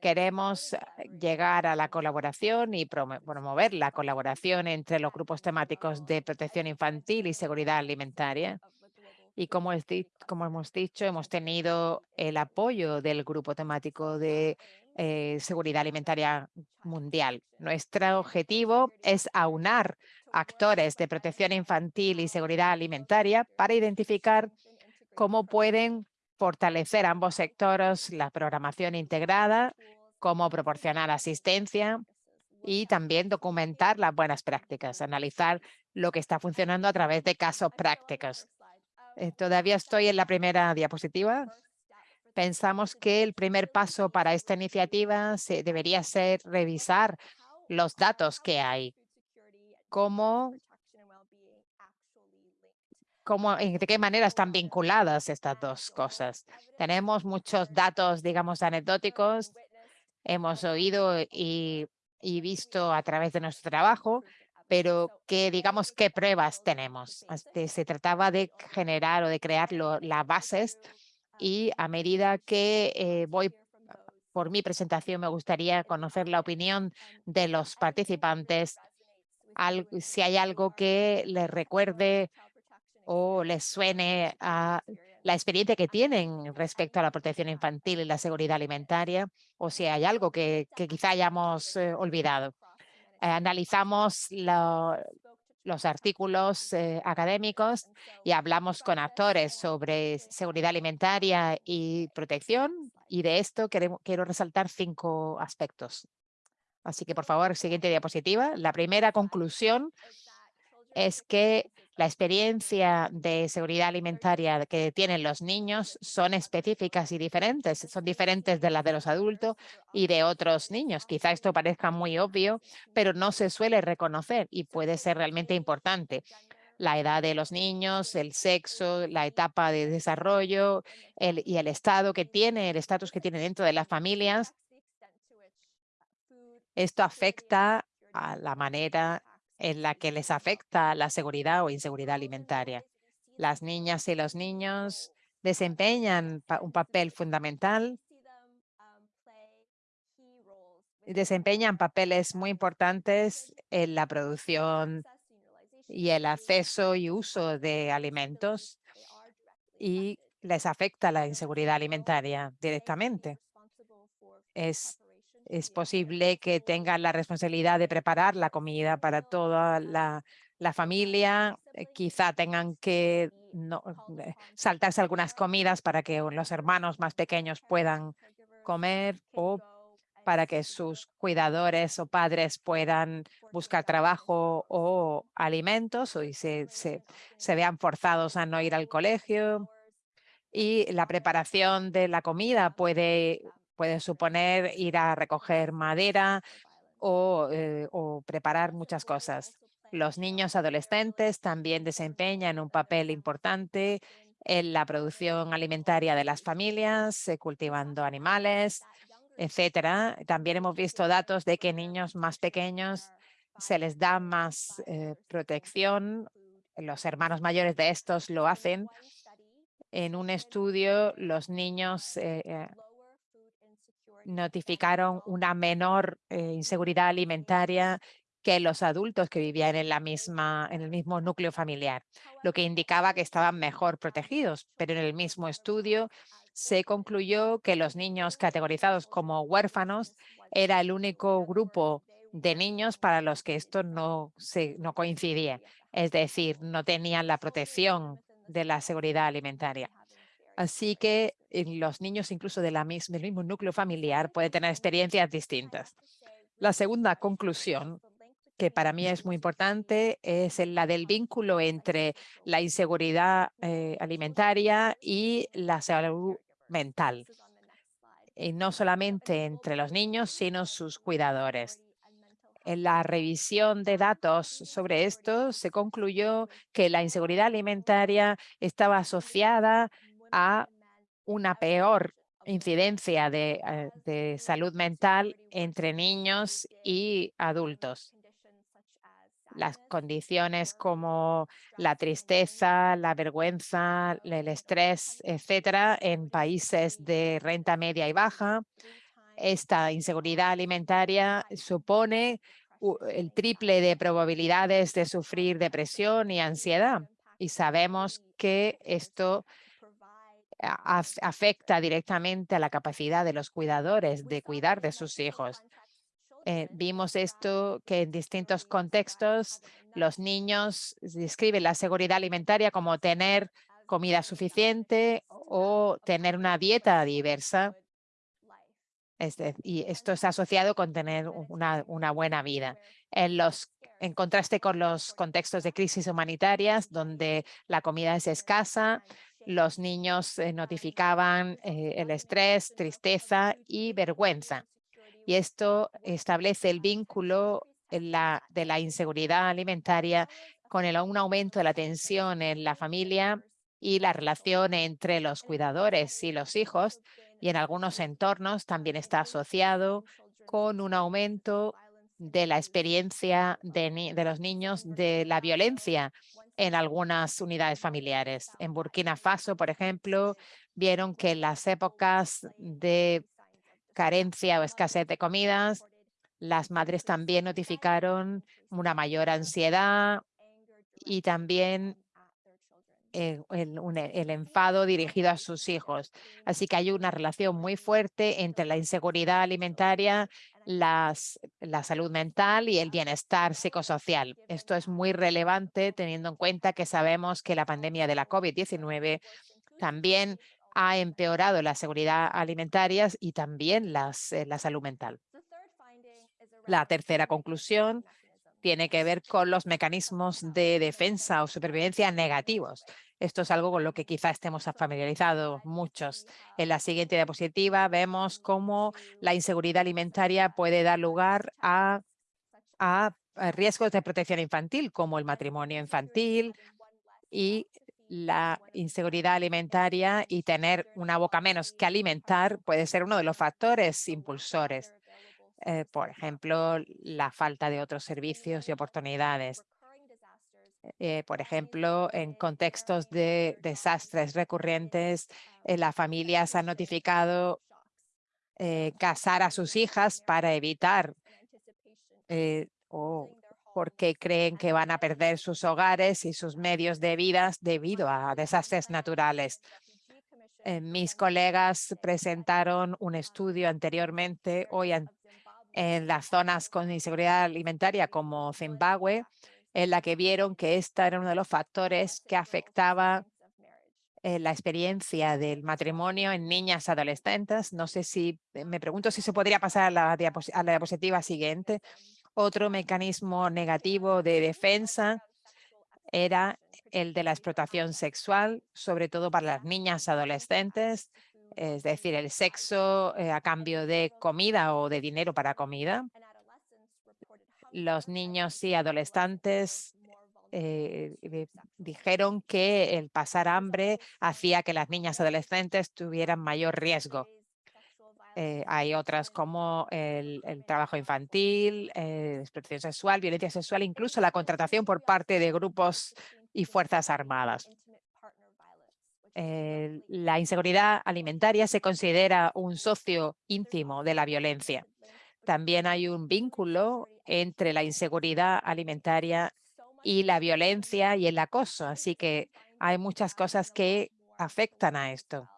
Queremos llegar a la colaboración y promo- promover la colaboración entre los grupos temáticos de protección infantil y seguridad alimentaria. Y como, es como hemos dicho, hemos tenido el apoyo del grupo temático de eh, seguridad alimentaria mundial. Nuestro objetivo es aunar actores de protección infantil y seguridad alimentaria para identificar cómo pueden fortalecer ambos sectores, la programación integrada, cómo proporcionar asistencia y también documentar las buenas prácticas, analizar lo que está funcionando a través de casos prácticos. Eh, todavía estoy en la primera diapositiva. Pensamos que el primer paso para esta iniciativa debería ser revisar los datos que hay. Cómo, cómo, de qué manera están vinculadas estas dos cosas. Tenemos muchos datos, digamos, anecdóticos. Hemos oído y, y visto a través de nuestro trabajo, pero que digamos qué pruebas tenemos. Se trataba de generar o de crear lo- las bases y a medida que eh, voy por mi presentación me gustaría conocer la opinión de los participantes, al- si hay algo que les recuerde o les suene a la experiencia que tienen respecto a la protección infantil y la seguridad alimentaria, o si hay algo que, que quizá hayamos eh, olvidado. Eh, analizamos lo- los artículos eh, académicos y hablamos con actores sobre seguridad alimentaria y protección. Y de esto queremos, quiero resaltar cinco aspectos. Así que, por favor, siguiente diapositiva. La primera conclusión es que la experiencia de seguridad alimentaria que tienen los niños son específicas y diferentes. Son diferentes de las de los adultos y de otros niños. Quizá esto parezca muy obvio, pero no se suele reconocer y puede ser realmente importante. La edad de los niños, el sexo, la etapa de desarrollo y el estado que tiene, el estatus que tiene dentro de las familias. Esto afecta a la manera en la que les afecta la seguridad o inseguridad alimentaria. Las niñas y los niños desempeñan un papel fundamental desempeñan papeles muy importantes en la producción y el acceso y uso de alimentos y les afecta la inseguridad alimentaria directamente. Es posible que tengan la responsabilidad de preparar la comida para toda la, familia. eh, Quizá tengan que eh, saltarse algunas comidas para que los hermanos más pequeños puedan comer o para que sus cuidadores o padres puedan buscar trabajo o alimentos o y se, se, se vean forzados a no ir al colegio. Y la preparación de la comida puede, puede suponer ir a recoger madera o, eh, o preparar muchas cosas. Los niños adolescentes también desempeñan un papel importante en la producción alimentaria de las familias, cultivando animales, etcétera. También hemos visto datos de que niños más pequeños se les da más eh, protección. Los hermanos mayores de estos lo hacen. En un estudio, los niños eh, notificaron una menor eh, inseguridad alimentaria que los adultos que vivían en, la misma, en el mismo núcleo familiar, lo que indicaba que estaban mejor protegidos. Pero en el mismo estudio se concluyó que los niños categorizados como huérfanos era el único grupo de niños para los que esto no, se, no coincidía. Es decir, no tenían la protección de la seguridad alimentaria. Así que los niños incluso de la mis- del mismo núcleo familiar pueden tener experiencias distintas. La segunda conclusión, que para mí es muy importante, es la del vínculo entre la inseguridad eh, alimentaria y la salud mental. Y no solamente entre los niños, sino sus cuidadores. En la revisión de datos sobre esto, se concluyó que la inseguridad alimentaria estaba asociada a una peor incidencia de, eh, de salud mental entre niños y adultos. Las condiciones como la tristeza, la vergüenza, el estrés, etcétera, en países de renta media y baja. Esta inseguridad alimentaria supone el triple de probabilidades de sufrir depresión y ansiedad. Y sabemos que esto afecta directamente a la capacidad de los cuidadores de cuidar de sus hijos. Eh, vimos esto que en distintos contextos los niños describen la seguridad alimentaria como tener comida suficiente o tener una dieta diversa. Y esto es asociado con tener una, una buena vida. En, los, en contraste con los contextos de crisis humanitarias, donde la comida es escasa, los niños eh, notificaban eh, el estrés, tristeza y vergüenza. Y esto establece el vínculo la, de la inseguridad alimentaria con un aumento de la tensión en la familia y la relación entre los cuidadores y los hijos. Y en algunos entornos también está asociado con un aumento de la experiencia de los niños de la violencia en algunas unidades familiares. En Burkina Faso, por ejemplo, vieron que en las épocas de carencia o escasez de comidas, las madres también notificaron una mayor ansiedad y también eh, el, el enfado dirigido a sus hijos. Así que hay una relación muy fuerte entre la inseguridad alimentaria, las, la salud mental y el bienestar psicosocial. Esto es muy relevante teniendo en cuenta que sabemos que la pandemia de la COVID-19 también ha empeorado la seguridad alimentaria y también las, eh, la salud mental. La tercera conclusión tiene que ver con los mecanismos de defensa o supervivencia negativos. Esto es algo con lo que quizá estemos familiarizados muchos. En la siguiente diapositiva vemos cómo la inseguridad alimentaria puede dar lugar a, a a riesgos de protección infantil, como el matrimonio infantil y la inseguridad alimentaria y tener una boca menos que alimentar puede ser uno de los factores impulsores. Eh, por ejemplo, la falta de otros servicios y oportunidades. Eh, por ejemplo, en contextos de desastres recurrentes, eh, las familias han notificado eh, casar a sus hijas para evitar eh, o porque creen que van a perder sus hogares y sus medios de vida debido a desastres naturales. Eh, mis colegas presentaron un estudio anteriormente hoy en, en las zonas con inseguridad alimentaria como Zimbabue, en la que vieron que esta era uno de los factores que afectaba eh, la experiencia del matrimonio en niñas adolescentes. No sé si, eh, me pregunto si se podría pasar a la, diapositiva siguiente. Otro mecanismo negativo de defensa era el de la explotación sexual, sobre todo para las niñas adolescentes, es decir, el sexo eh, a cambio de comida o de dinero para comida. Los niños y adolescentes eh, eh, dijeron que el pasar hambre hacía que las niñas adolescentes tuvieran mayor riesgo. Eh, hay otras como el, el trabajo infantil, eh, explotación sexual, violencia sexual, incluso la contratación por parte de grupos y fuerzas armadas. Eh, la inseguridad alimentaria se considera un socio íntimo de la violencia. También hay un vínculo entre la inseguridad alimentaria y la violencia y el acoso. Así que hay muchas cosas que afectan a esto.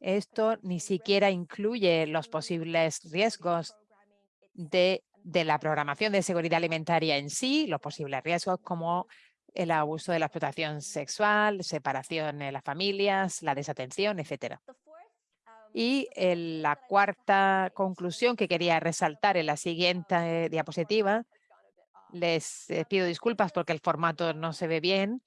Esto ni siquiera incluye los posibles riesgos de, la programación de seguridad alimentaria en sí, los posibles riesgos como el abuso de la explotación sexual, separación en las familias, la desatención, etcétera. Y la cuarta conclusión que quería resaltar en la siguiente diapositiva, les eh, pido disculpas porque el formato no se ve bien,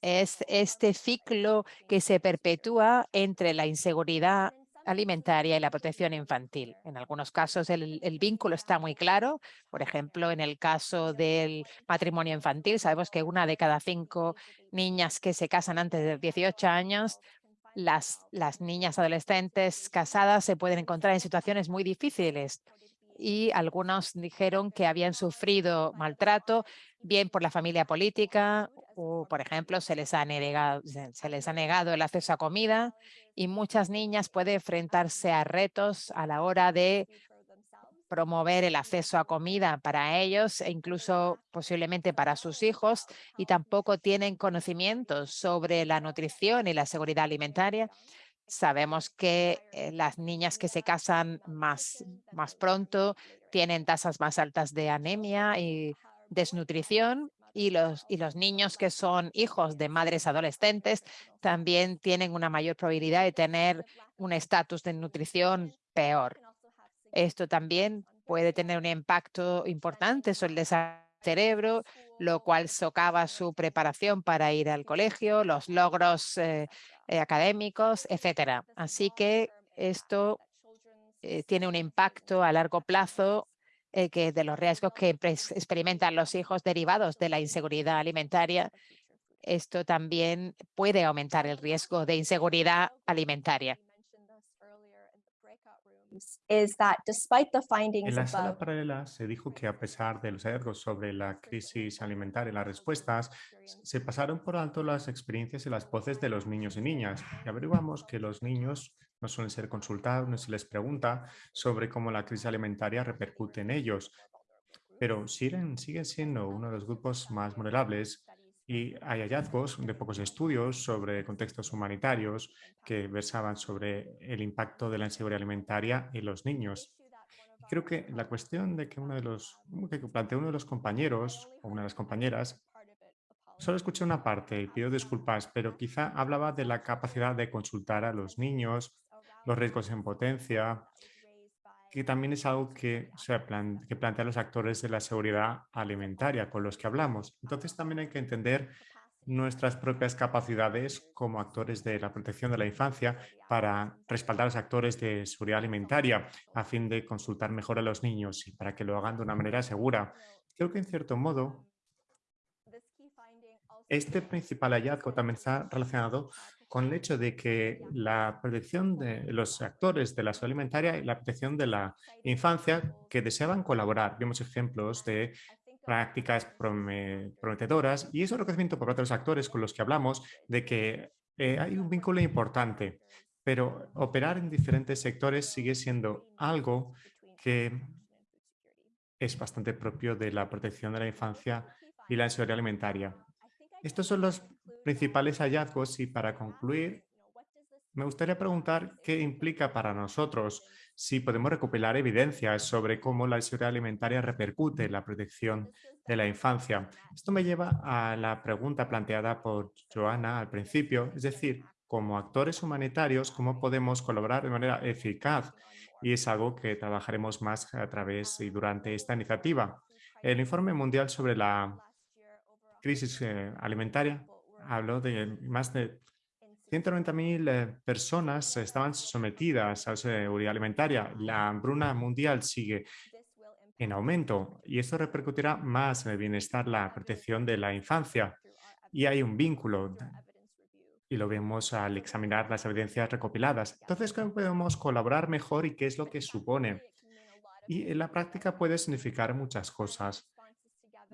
es este ciclo que se perpetúa entre la inseguridad alimentaria y la protección infantil. En algunos casos el, el vínculo está muy claro. Por ejemplo, en el caso del matrimonio infantil, sabemos que una de cada cinco niñas que se casan antes de 18 años las, las niñas adolescentes casadas se pueden encontrar en situaciones muy difíciles y algunos dijeron que habían sufrido maltrato, bien por la familia política o, por ejemplo, se les ha negado, se les ha negado el acceso a comida y muchas niñas pueden enfrentarse a retos a la hora de promover el acceso a comida para ellos e incluso posiblemente para sus hijos y tampoco tienen conocimientos sobre la nutrición y la seguridad alimentaria. Sabemos que eh, las niñas que se casan más, más pronto tienen tasas más altas de anemia y desnutrición y los, y los niños que son hijos de madres adolescentes también tienen una mayor probabilidad de tener un estatus de nutrición peor. Esto también puede tener un impacto importante sobre el cerebro, lo cual socava su preparación para ir al colegio, los logros eh, eh, académicos, etcétera. Así que esto eh, tiene un impacto a largo plazo que de los riesgos que experimentan los hijos derivados de la inseguridad alimentaria. Esto también puede aumentar el riesgo de inseguridad alimentaria. En la sala paralela se dijo que a pesar de los hallazgos sobre la crisis alimentaria y las respuestas, se pasaron por alto las experiencias y las voces de los niños y niñas. Y averiguamos que los niños no suelen ser consultados, no se les pregunta sobre cómo la crisis alimentaria repercute en ellos, pero siguen, siguen siendo uno de los grupos más vulnerables y hay hallazgos de pocos estudios sobre contextos humanitarios que versaban sobre el impacto de la inseguridad alimentaria en los niños. Creo que la cuestión de que uno de los que planteó uno de los compañeros o una de las compañeras, solo escuché una parte y pido disculpas, pero quizá hablaba de la capacidad de consultar a los niños, los riesgos en potencia, que también es algo que, se que plantean los actores de la seguridad alimentaria con los que hablamos. Entonces también hay que entender nuestras propias capacidades como actores de la protección de la infancia para respaldar a los actores de seguridad alimentaria a fin de consultar mejor a los niños y para que lo hagan de una manera segura. Creo que en cierto modo este principal hallazgo también está relacionado con el hecho de que la protección de los actores de la salud alimentaria y la protección de la infancia que deseaban colaborar. Vimos ejemplos de prácticas prometedoras y eso es reconocimiento por parte de los actores con los que hablamos de que eh, hay un vínculo importante, pero operar en diferentes sectores sigue siendo algo que es bastante propio de la protección de la infancia y la seguridad alimentaria. Estos son los principales hallazgos y para concluir, me gustaría preguntar qué implica para nosotros si podemos recopilar evidencias sobre cómo la seguridad alimentaria repercute en la protección de la infancia. Esto me lleva a la pregunta planteada por Joana al principio, es decir, como actores humanitarios, ¿cómo podemos colaborar de manera eficaz? Y es algo que trabajaremos más a través y durante esta iniciativa. El informe mundial sobre la crisis eh, alimentaria habló de más de 190.000 eh, personas estaban sometidas a seguridad alimentaria. La hambruna mundial sigue en aumento y esto repercutirá más en el bienestar, la protección de la infancia. Y hay un vínculo y lo vemos al examinar las evidencias recopiladas. Entonces, ¿cómo podemos colaborar mejor y qué es lo que supone? Y en la práctica puede significar muchas cosas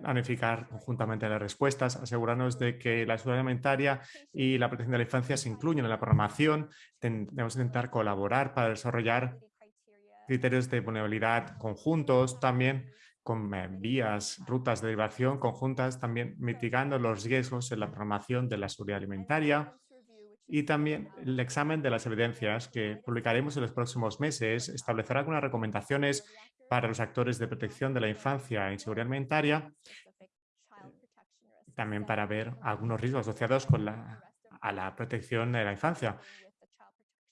planificar conjuntamente las respuestas, asegurarnos de que la seguridad alimentaria y la protección de la infancia se incluyen en la programación. Debemos intentar colaborar para desarrollar criterios de vulnerabilidad conjuntos, también con eh, vías, rutas de derivación conjuntas, también mitigando los riesgos en la programación de la seguridad alimentaria y también el examen de las evidencias que publicaremos en los próximos meses. Establecerá algunas recomendaciones para los actores de protección de la infancia y seguridad alimentaria, también para ver algunos riesgos asociados con la, a la protección de la infancia.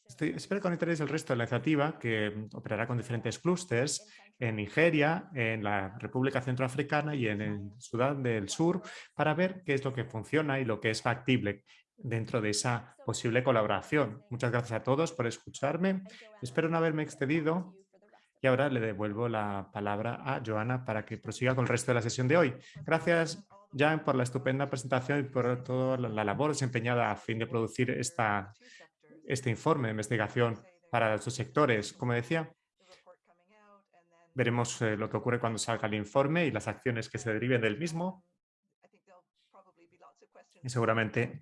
Estoy, espero con interés el resto de la iniciativa que operará con diferentes clústeres en Nigeria, en la República Centroafricana y en el Sudán del Sur para ver qué es lo que funciona y lo que es factible dentro de esa posible colaboración. Muchas gracias a todos por escucharme. Espero no haberme excedido y ahora le devuelvo la palabra a Joana para que prosiga con el resto de la sesión de hoy. Gracias, Jan, por la estupenda presentación y por toda la labor desempeñada a fin de producir esta, este informe de investigación para estos sectores. Como decía, veremos eh, lo que ocurre cuando salga el informe y las acciones que se deriven del mismo. Y seguramente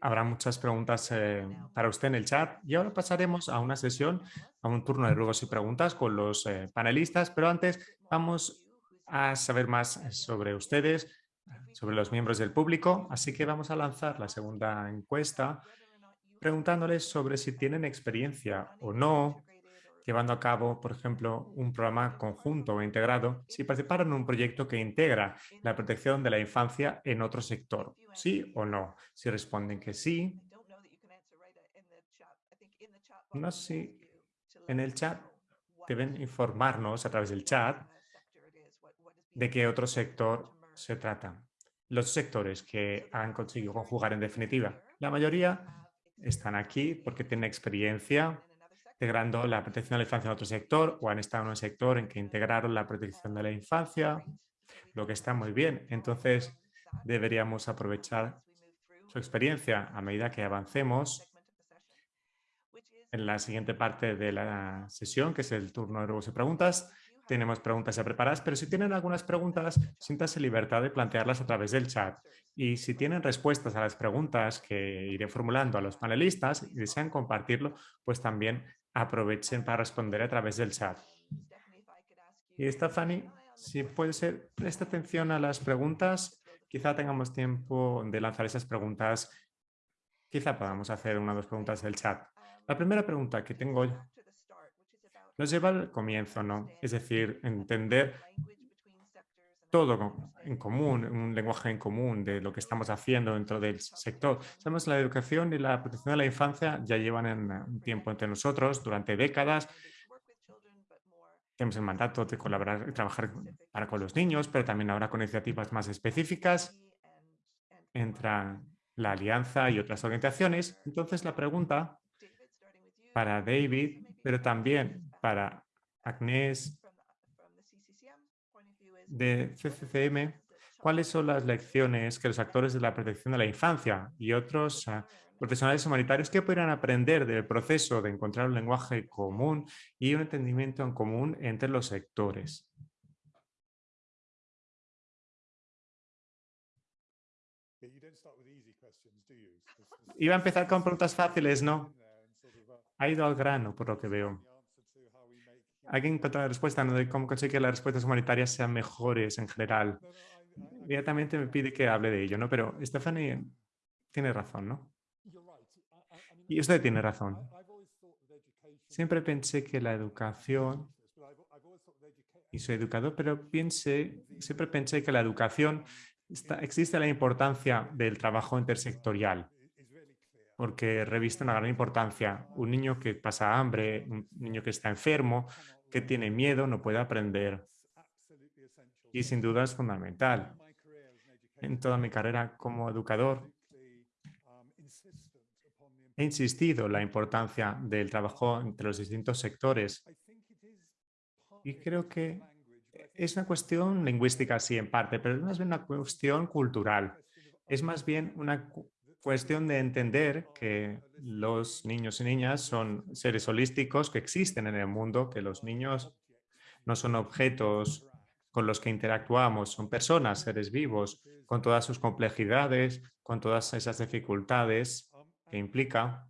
habrá muchas preguntas eh, para usted en el chat. Y ahora pasaremos a una sesión, a un turno de ruegos y preguntas con los eh, panelistas, pero antes vamos a saber más sobre ustedes, sobre los miembros del público, así que vamos a lanzar la segunda encuesta preguntándoles sobre si tienen experiencia o no llevando a cabo, por ejemplo, un programa conjunto o integrado, si participaron en un proyecto que integra la protección de la infancia en otro sector, ¿sí o no? Si responden que sí, no sé en el chat deben informarnos a través del chat de qué otro sector se trata. Los sectores que han conseguido conjugar en definitiva. La mayoría están aquí porque tienen experiencia integrando la protección de la infancia en otro sector o han estado en un sector en que integraron la protección de la infancia, lo que está muy bien. Entonces, deberíamos aprovechar su experiencia a medida que avancemos en la siguiente parte de la sesión, que es el turno de ruegos y preguntas. Tenemos preguntas ya preparadas, pero si tienen algunas preguntas, siéntase libertad de plantearlas a través del chat. Y si tienen respuestas a las preguntas que iré formulando a los panelistas y desean compartirlo, pues también aprovechen para responder a través del chat. Y Stephanie, si puede ser, presta atención a las preguntas. Quizá tengamos tiempo de lanzar esas preguntas. Quizá podamos hacer una o dos preguntas del chat. La primera pregunta que tengo nos lleva al comienzo, ¿no? Es decir, entender todo en común, un lenguaje en común de lo que estamos haciendo dentro del sector. Sabemos la educación y la protección de la infancia ya llevan en un tiempo entre nosotros, durante décadas. Tenemos el mandato de colaborar y trabajar para con los niños, pero también ahora con iniciativas más específicas. Entra la alianza y otras organizaciones. Entonces la pregunta para David, pero también para Agnés de CCCM, cuáles son las lecciones que los actores de la protección de la infancia y otros ah, profesionales humanitarios que podrían aprender del proceso de encontrar un lenguaje común y un entendimiento en común entre los sectores. Iba a empezar con preguntas fáciles, ¿no? Ha ido al grano, por lo que veo hay que encontrar la respuesta ¿no? de cómo conseguir que las respuestas humanitarias sean mejores en general. Inmediatamente me pide que hable de ello, ¿no? Pero Stephanie tiene razón, ¿no? Y usted tiene razón. Siempre pensé que la educación, y soy educador, pero piense, siempre pensé que la educación, está, existe la importancia del trabajo intersectorial, porque reviste una gran importancia. Un niño que pasa hambre, un niño que está enfermo, que tiene miedo no puede aprender. Y sin duda es fundamental. En toda mi carrera como educador, he insistido en la importancia del trabajo entre los distintos sectores. Y creo que es una cuestión lingüística, sí, en parte, pero es más bien una cuestión cultural. Es más bien una cuestión de entender que los niños y niñas son seres holísticos que existen en el mundo, que los niños no son objetos con los que interactuamos, son personas, seres vivos, con todas sus complejidades, con todas esas dificultades que implica.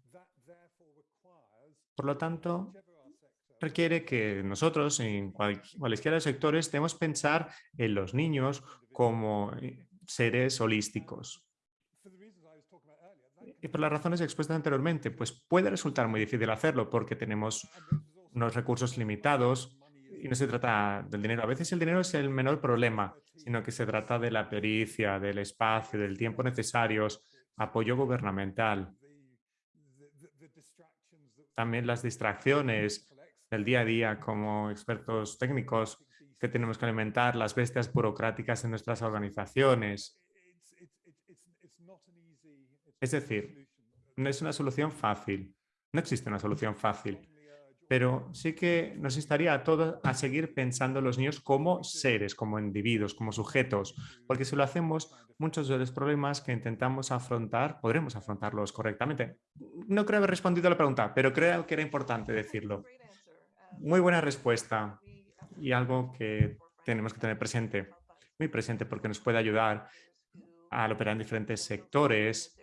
Por lo tanto, requiere que nosotros en cualquiera sectores debemos pensar en los niños como eh, seres holísticos, por las razones expuestas anteriormente, pues puede resultar muy difícil hacerlo porque tenemos unos recursos limitados y no se trata del dinero. A veces el dinero es el menor problema, sino que se trata de la pericia, del espacio, del tiempo necesarios, apoyo gubernamental. También las distracciones del día a día como expertos técnicos que tenemos que alimentar, las bestias burocráticas en nuestras organizaciones, es decir, no es una solución fácil. No existe una solución fácil. pero sí que nos instaría a todos a seguir pensando en los niños como seres, como individuos, como sujetos, porque si lo hacemos, muchos de los problemas que intentamos afrontar, podremos afrontarlos correctamente. No creo haber respondido a la pregunta, pero creo que era importante decirlo. Muy buena respuesta y algo que tenemos que tener presente, muy presente porque nos puede ayudar al operar en diferentes sectores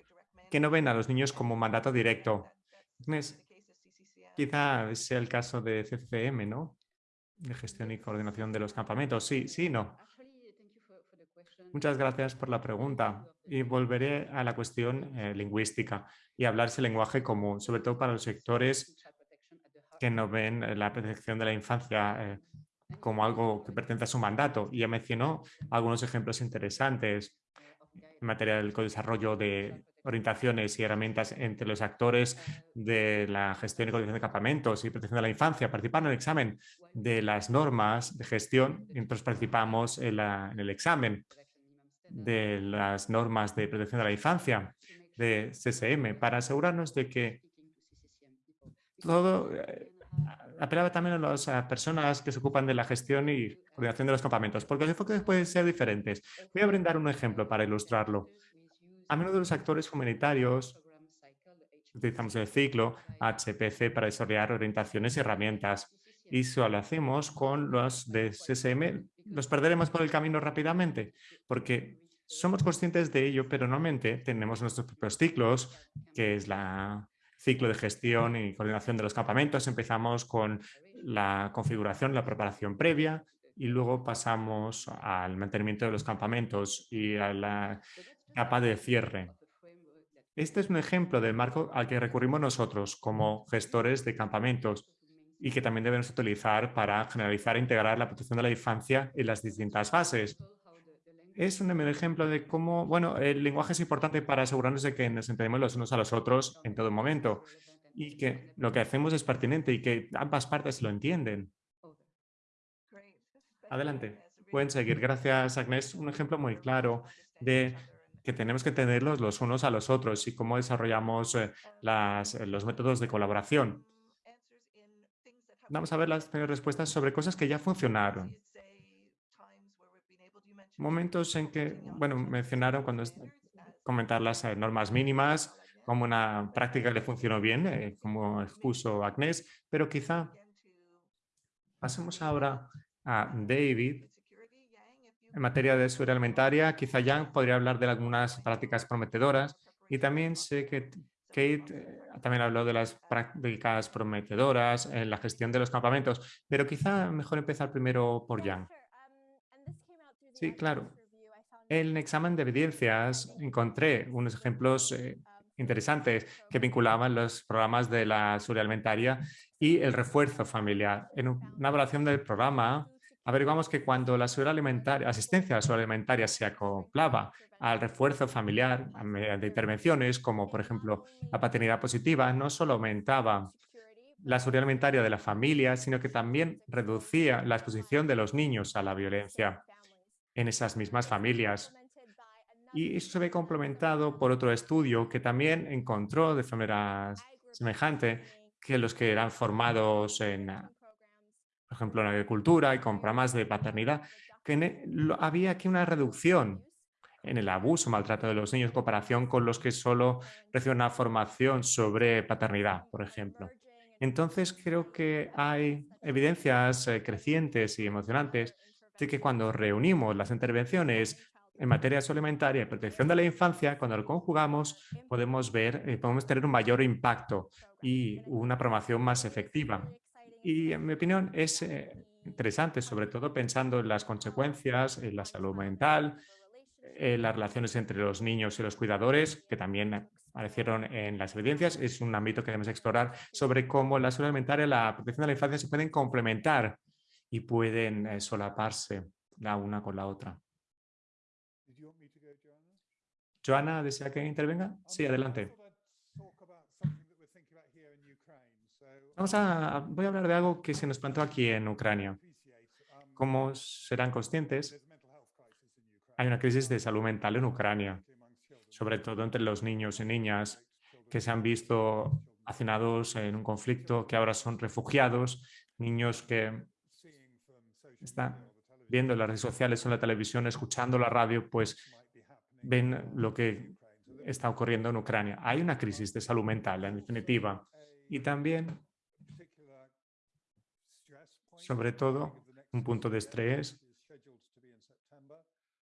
que no ven a los niños como mandato directo. Quizá sea el caso de CCM, ¿no? De gestión y coordinación de los campamentos. Sí, sí, no. Muchas gracias por la pregunta y volveré a la cuestión eh, lingüística y hablar ese lenguaje común, sobre todo para los sectores que no ven eh, la protección de la infancia eh, como algo que pertenece a su mandato. Y ya mencionó algunos ejemplos interesantes en materia del desarrollo de orientaciones y herramientas entre los actores de la gestión y coordinación de campamentos y protección de la infancia. Participando en el examen de las normas de gestión, entonces participamos en, el examen de las normas de protección de la infancia de CSM para asegurarnos de que todo eh, apelaba también a las personas que se ocupan de la gestión y coordinación de los campamentos, porque los enfoques pueden ser diferentes. Voy a brindar un ejemplo para ilustrarlo. A menudo los actores humanitarios utilizamos el ciclo HPC para desarrollar orientaciones y herramientas. Y si lo hacemos con los de SSM, los perderemos por el camino rápidamente, porque somos conscientes de ello, pero normalmente tenemos nuestros propios ciclos, que es la ciclo de gestión y coordinación de los campamentos. Empezamos con la configuración, la preparación previa y luego pasamos al mantenimiento de los campamentos y a la capa de cierre. Este es un ejemplo del marco al que recurrimos nosotros como gestores de campamentos y que también debemos utilizar para generalizar e integrar la protección de la infancia en las distintas fases. Es un ejemplo de cómo, bueno, el lenguaje es importante para asegurarnos de que nos entendemos los unos a los otros en todo momento y que lo que hacemos es pertinente y que ambas partes lo entienden. Adelante. Pueden seguir. Gracias, Agnes. Un ejemplo muy claro de que tenemos que entenderlos los unos a los otros y cómo desarrollamos eh, las, eh, los métodos de colaboración. Vamos a ver las respuestas sobre cosas que ya funcionaron. Momentos en que, bueno, mencionaron cuando comentar las eh, normas mínimas como una práctica que le funcionó bien, como expuso Agnes, pero quizá pasemos ahora a David en materia de seguridad alimentaria, quizá Jan podría hablar de algunas prácticas prometedoras y también sé que Kate eh, también habló de las prácticas prometedoras en la gestión de los campamentos, pero quizá mejor empezar primero por Jan. Sí, claro. En el examen de evidencias encontré unos ejemplos eh, interesantes que vinculaban los programas de la seguridad alimentaria y el refuerzo familiar. En una evaluación del programa averiguamos que cuando la alimentaria, asistencia a la seguridad alimentaria se acoplaba al refuerzo familiar mediante intervenciones como por ejemplo la paternidad positiva, no solo aumentaba la seguridad alimentaria de la familia, sino que también reducía la exposición de los niños a la violencia en esas mismas familias. Y eso se ve complementado por otro estudio que también encontró de manera semejante que los que eran formados en por ejemplo, en agricultura y con programas de paternidad, que e, había aquí una reducción en el abuso, maltrato de los niños en comparación con los que solo reciben una formación sobre paternidad, por ejemplo. Entonces, creo que hay evidencias eh, crecientes y emocionantes de que cuando reunimos las intervenciones en materia alimentaria y protección de la infancia, cuando lo conjugamos, podemos ver, eh, podemos tener un mayor impacto y una promoción más efectiva. Y en mi opinión es eh, interesante, sobre todo pensando en las consecuencias, en la salud mental, en las relaciones entre los niños y los cuidadores, que también aparecieron en las evidencias. Es un ámbito que debemos explorar sobre cómo la salud alimentaria y la protección de la infancia se pueden complementar y pueden eh, solaparse la una con la otra. Joana, ¿desea que intervenga? Sí, adelante. Vamos a, voy a hablar de algo que se nos planteó aquí en Ucrania. Como serán conscientes, hay una crisis de salud mental en Ucrania, sobre todo entre los niños y niñas que se han visto hacinados en un conflicto, que ahora son refugiados, niños que están viendo en las redes sociales o la televisión, escuchando la radio, pues ven lo que está ocurriendo en Ucrania. Hay una crisis de salud mental, en definitiva. Y también, sobre todo, un punto de estrés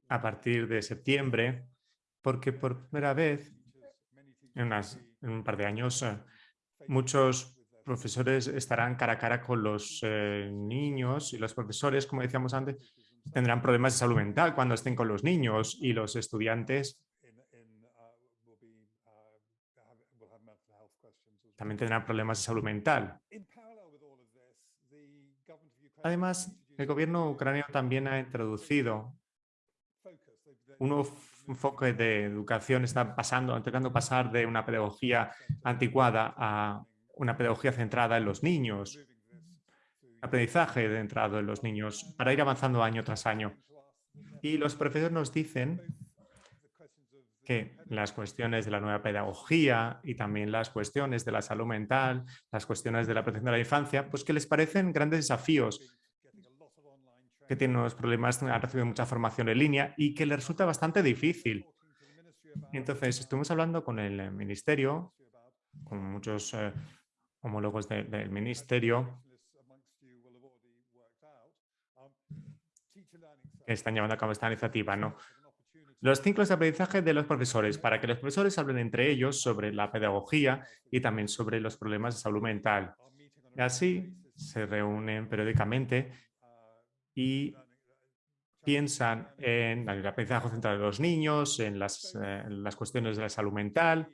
a partir de septiembre, porque por primera vez, en, en un par de años, eh, muchos profesores estarán cara a cara con los eh, niños y los profesores, como decíamos antes, tendrán problemas de salud mental cuando estén con los niños y los estudiantes también tendrán problemas de salud mental. Además, el gobierno ucraniano también ha introducido un nuevo enfoque de educación, está pasando, intentando pasar de una pedagogía anticuada a una pedagogía centrada en los niños, aprendizaje centrado en los niños, para ir avanzando año tras año. Y los profesores nos dicen que las cuestiones de la nueva pedagogía y también las cuestiones de la salud mental, las cuestiones de la protección de la infancia, pues que les parecen grandes desafíos, que tienen unos problemas, han recibido mucha formación en línea y que les resulta bastante difícil. Entonces, estuvimos hablando con el ministerio, con muchos eh, homólogos de- del ministerio están llevando a cabo esta iniciativa, ¿no? Los ciclos de aprendizaje de los profesores, para que los profesores hablen entre ellos sobre la pedagogía y también sobre los problemas de salud mental. Así se reúnen periódicamente y piensan en el aprendizaje central de los niños, eh, en las cuestiones de la salud mental,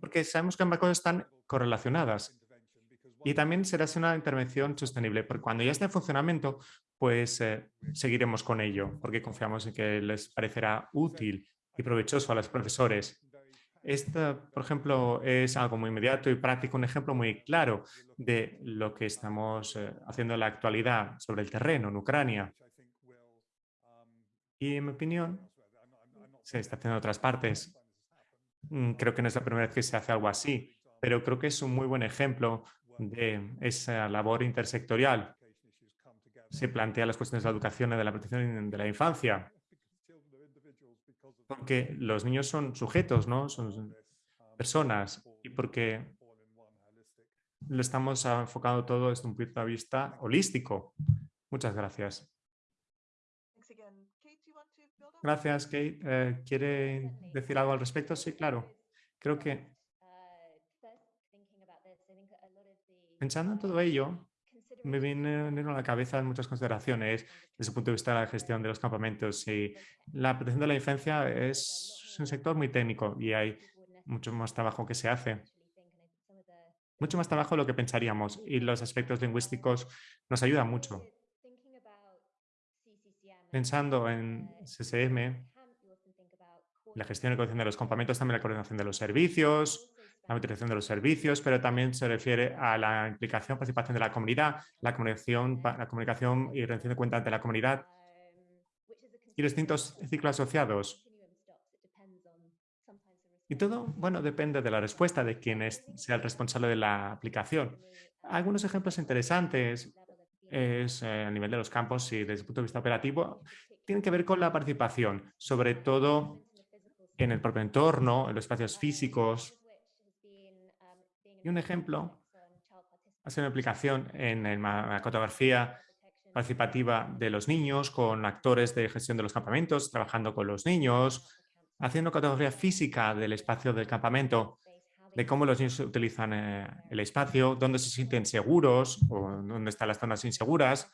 porque sabemos que ambas cosas están correlacionadas. Y también será una intervención sostenible, porque cuando ya esté en funcionamiento, pues eh, seguiremos con ello, porque confiamos en que les parecerá útil y provechoso a los profesores. Esto, por ejemplo, es algo muy inmediato y práctico, un ejemplo muy claro de lo que estamos eh, haciendo en la actualidad sobre el terreno en Ucrania. Y en mi opinión, se está haciendo en otras partes. Mm, Creo que no es la primera vez que se hace algo así, pero creo que es un muy buen ejemplo de esa labor intersectorial. Se plantea las cuestiones de la educación y de la protección de la infancia, porque los niños son sujetos, ¿no? Son personas y porque lo estamos enfocando todo desde un punto de vista holístico. Muchas gracias. Gracias, Kate. Eh, ¿Quiere decir algo al respecto? Sí, claro. Creo que pensando en todo ello, me vienen a la cabeza muchas consideraciones desde el punto de vista de la gestión de los campamentos. Y la protección de la infancia es un sector muy técnico y hay mucho más trabajo que se hace. Mucho más trabajo de lo que pensaríamos y los aspectos lingüísticos nos ayudan mucho. Pensando en CCM, la gestión y coordinación de los campamentos, también la coordinación de los servicios, la utilización de los servicios, pero también se refiere a la implicación, participación de la comunidad, la comunicación, la comunicación y rendición de cuentas de la comunidad y distintos ciclos asociados. Y todo, bueno, depende de la respuesta de quien sea el responsable de la aplicación. Algunos ejemplos interesantes es eh, a nivel de los campos y desde el punto de vista operativo tienen que ver con la participación, sobre todo en el propio entorno, en los espacios físicos. Y un ejemplo ha sido una aplicación en ma- la cartografía participativa de los niños con actores de gestión de los campamentos, trabajando con los niños, haciendo cartografía física del espacio del campamento, de cómo los niños utilizan eh, el espacio, dónde se sienten seguros o dónde están las zonas inseguras,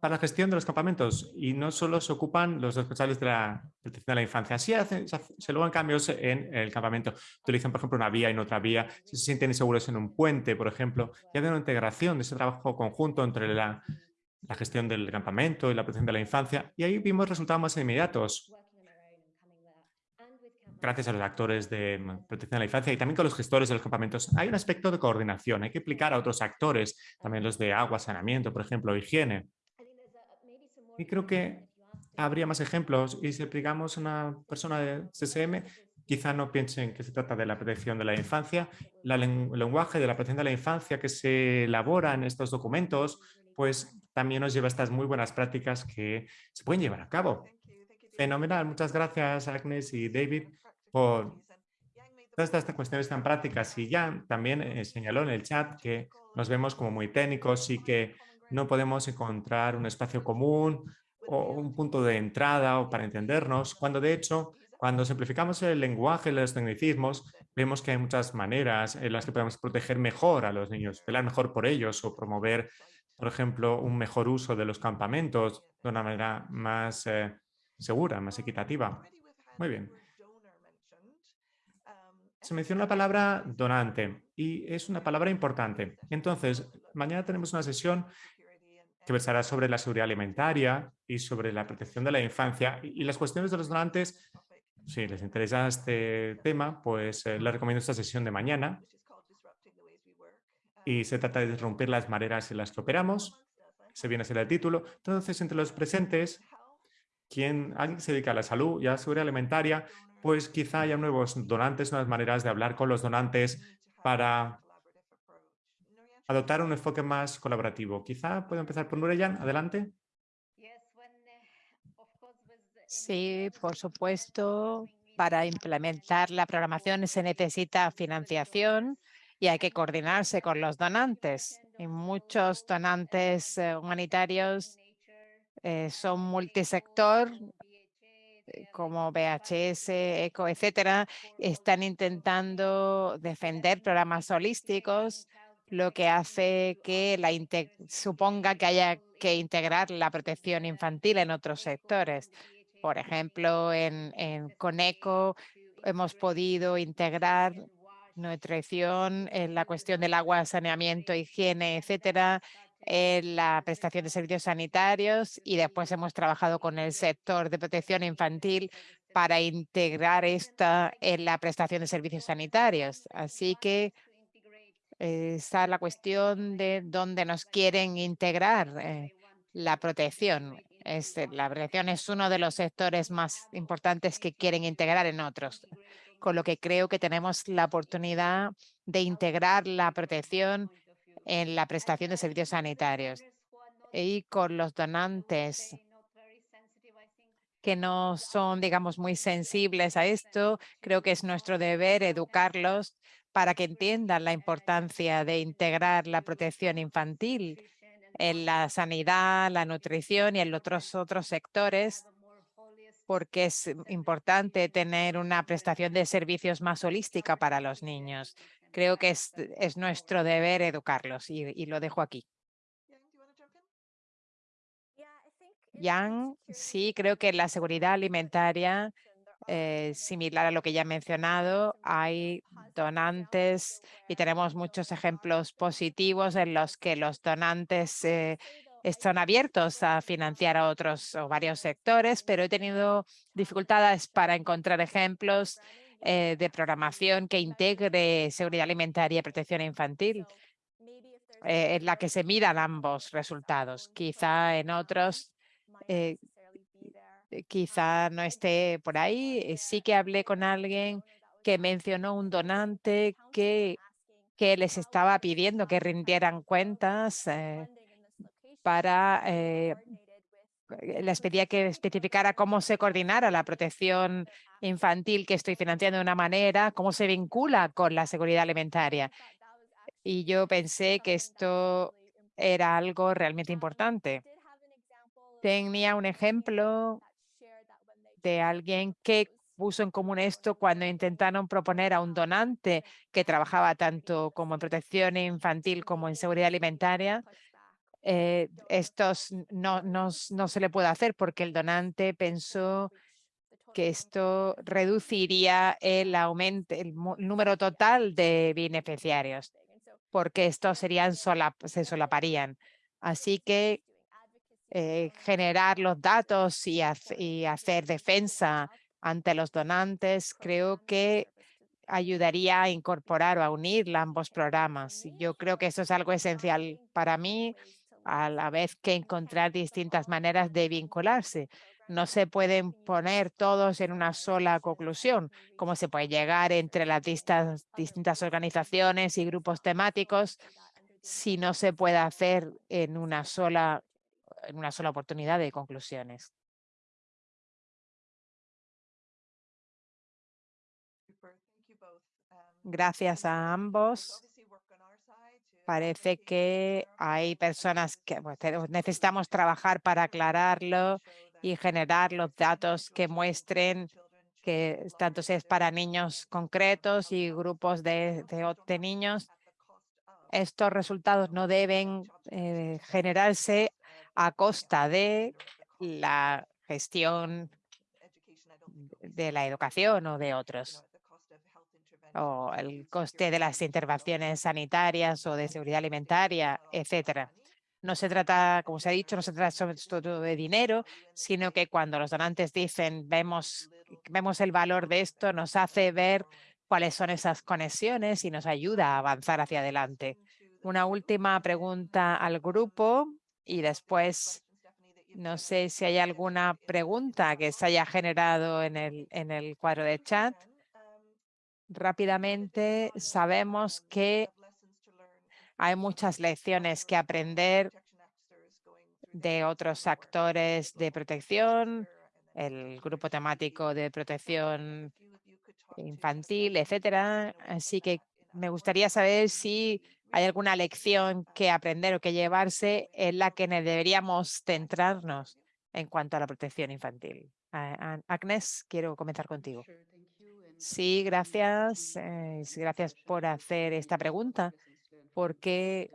para la gestión de los campamentos. Y no solo se ocupan los responsables de la protección de la infancia, sí hacen- se, logran cambios en el campamento. Utilizan, por ejemplo, una vía y no otra vía, si se sienten inseguros en un puente, por ejemplo, y hacen una integración de ese trabajo conjunto entre la, la gestión del campamento y la protección de la infancia. Y ahí vimos resultados más inmediatos gracias a los actores de mm, protección de la infancia y también con los gestores de los campamentos. Hay un aspecto de coordinación, hay que implicar a otros actores, también los de agua, saneamiento, por ejemplo, higiene. Y creo que habría más ejemplos y si aplicamos a una persona de CCM, quizá no piensen que se trata de la protección de la infancia. La el lenguaje de la protección de la infancia que se elabora en estos documentos, pues también nos lleva a estas muy buenas prácticas que se pueden llevar a cabo. Fenomenal, muchas gracias Agnes y David por todas estas cuestiones tan prácticas. Y Jan también eh, señaló en el chat que nos vemos como muy técnicos y que no podemos encontrar un espacio común o un punto de entrada o para entendernos, cuando de hecho, cuando simplificamos el lenguaje, los tecnicismos, vemos que hay muchas maneras en las que podemos proteger mejor a los niños, velar mejor por ellos o promover, por ejemplo, un mejor uso de los campamentos de una manera más eh, segura, más equitativa. Muy bien. Se menciona la palabra donante y es una palabra importante. Entonces, mañana tenemos una sesión que versará sobre la seguridad alimentaria y sobre la protección de la infancia y las cuestiones de los donantes. Si les interesa este tema, pues eh, les recomiendo esta sesión de mañana y se trata de interrumpir las maneras en las que operamos. Se viene a ser el título. Entonces, entre los presentes, quien se dedica a la salud y a la seguridad alimentaria, pues quizá haya nuevos donantes, nuevas maneras de hablar con los donantes para adoptar un enfoque más colaborativo. Quizá puedo empezar por Nureyan, adelante. Sí, por supuesto, para implementar la programación se necesita financiación y hay que coordinarse con los donantes. Y muchos donantes eh, humanitarios eh, son multisector, como VHS, ECO, etcétera, están intentando defender programas holísticos, lo que hace que la suponga que haya que integrar la protección infantil en otros sectores. Por ejemplo, en, en Coneco hemos podido integrar nutrición en la cuestión del agua, saneamiento, higiene, etcétera, en la prestación de servicios sanitarios y después hemos trabajado con el sector de protección infantil para integrar esta en la prestación de servicios sanitarios. Así que eh, está la cuestión de dónde nos quieren integrar eh, la protección. Este, la protección es uno de los sectores más importantes que quieren integrar en otros, con lo que creo que tenemos la oportunidad de integrar la protección en la prestación de servicios sanitarios y con los donantes que no son, digamos, muy sensibles a esto. Creo que es nuestro deber educarlos para que entiendan la importancia de integrar la protección infantil en la sanidad, la nutrición y en otros otros sectores, porque es importante tener una prestación de servicios más holística para los niños. Creo que es, es nuestro deber educarlos y, y lo dejo aquí. Yang, sí, creo que la seguridad alimentaria, eh, similar a lo que ya he mencionado, hay donantes y tenemos muchos ejemplos positivos en los que los donantes eh, están abiertos a financiar a otros o varios sectores, pero he tenido dificultades para encontrar ejemplos eh, de programación que integre seguridad alimentaria y protección infantil, eh, en la que se miran ambos resultados. Quizá en otros eh, quizá no esté por ahí. Sí que hablé con alguien que mencionó un donante que, que les estaba pidiendo que rindieran cuentas para, les pedía que especificara cómo se coordinara la protección infantil que estoy financiando de una manera, cómo se vincula con la seguridad alimentaria. Y yo pensé que esto era algo realmente importante. Tenía un ejemplo de alguien que puso en común esto cuando intentaron proponer a un donante que trabajaba tanto como en protección infantil como en seguridad alimentaria. Eh, estos no, no, no se le puede hacer porque el donante pensó que esto reduciría el aumento, el número total de beneficiarios, porque estos serían se solaparían. Así que eh, generar los datos y, hacer defensa ante los donantes, creo que ayudaría a incorporar o a unir ambos programas. Yo creo que eso es algo esencial para mí, a la vez que encontrar distintas maneras de vincularse. No se pueden poner todos en una sola conclusión, como se puede llegar entre las distintas organizaciones y grupos temáticos si no se puede hacer en una sola, en una sola oportunidad de conclusiones. Gracias a ambos. Parece que hay personas que necesitamos trabajar para aclararlo y generar los datos que muestren que tanto es para niños concretos y grupos de niños, estos resultados no deben eh, generarse a costa de la gestión de la educación o de otros, o el coste de las intervenciones sanitarias o de seguridad alimentaria, etcétera. No se trata, como se ha dicho, no se trata sobre todo de dinero, sino que cuando los donantes dicen vemos, vemos el valor de esto, nos hace ver cuáles son esas conexiones y nos ayuda a avanzar hacia adelante. Una última pregunta al grupo y después no sé si hay alguna pregunta que se haya generado en el, en el cuadro de chat. Rápidamente sabemos que hay muchas lecciones que aprender de otros actores de protección, el grupo temático de protección infantil, etcétera. Así que me gustaría saber si hay alguna lección que aprender o que llevarse en la que deberíamos centrarnos en cuanto a la protección infantil. Agnes, quiero comenzar contigo. Sí, gracias. eh, gracias por hacer esta pregunta, porque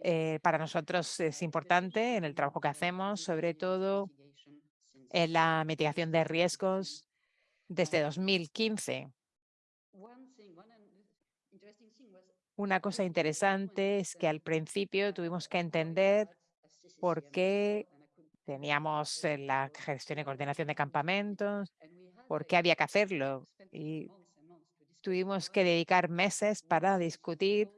eh, para nosotros es importante en el trabajo que hacemos, sobre todo en la mitigación de riesgos desde 2015. Una cosa interesante es que al principio tuvimos que entender por qué teníamos eh, la gestión y coordinación de campamentos, por qué había que hacerlo. Y tuvimos que dedicar meses para discutir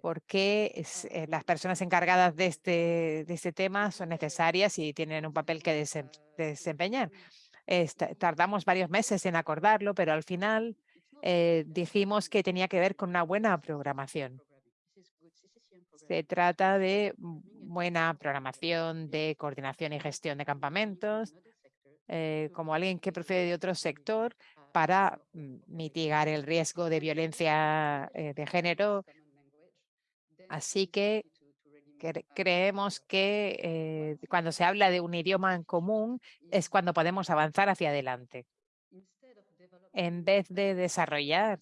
por qué eh, las personas encargadas de este, de este tema son necesarias y tienen un papel que desem- desempeñar. Tardamos varios meses en acordarlo, pero al final eh, dijimos que tenía que ver con una buena programación. Se trata de buena programación de coordinación y gestión de campamentos, eh, como alguien que procede de otro sector para mitigar el riesgo de violencia eh, de género. Así que cre- creemos que eh, cuando se habla de un idioma en común es cuando podemos avanzar hacia adelante. En vez de desarrollar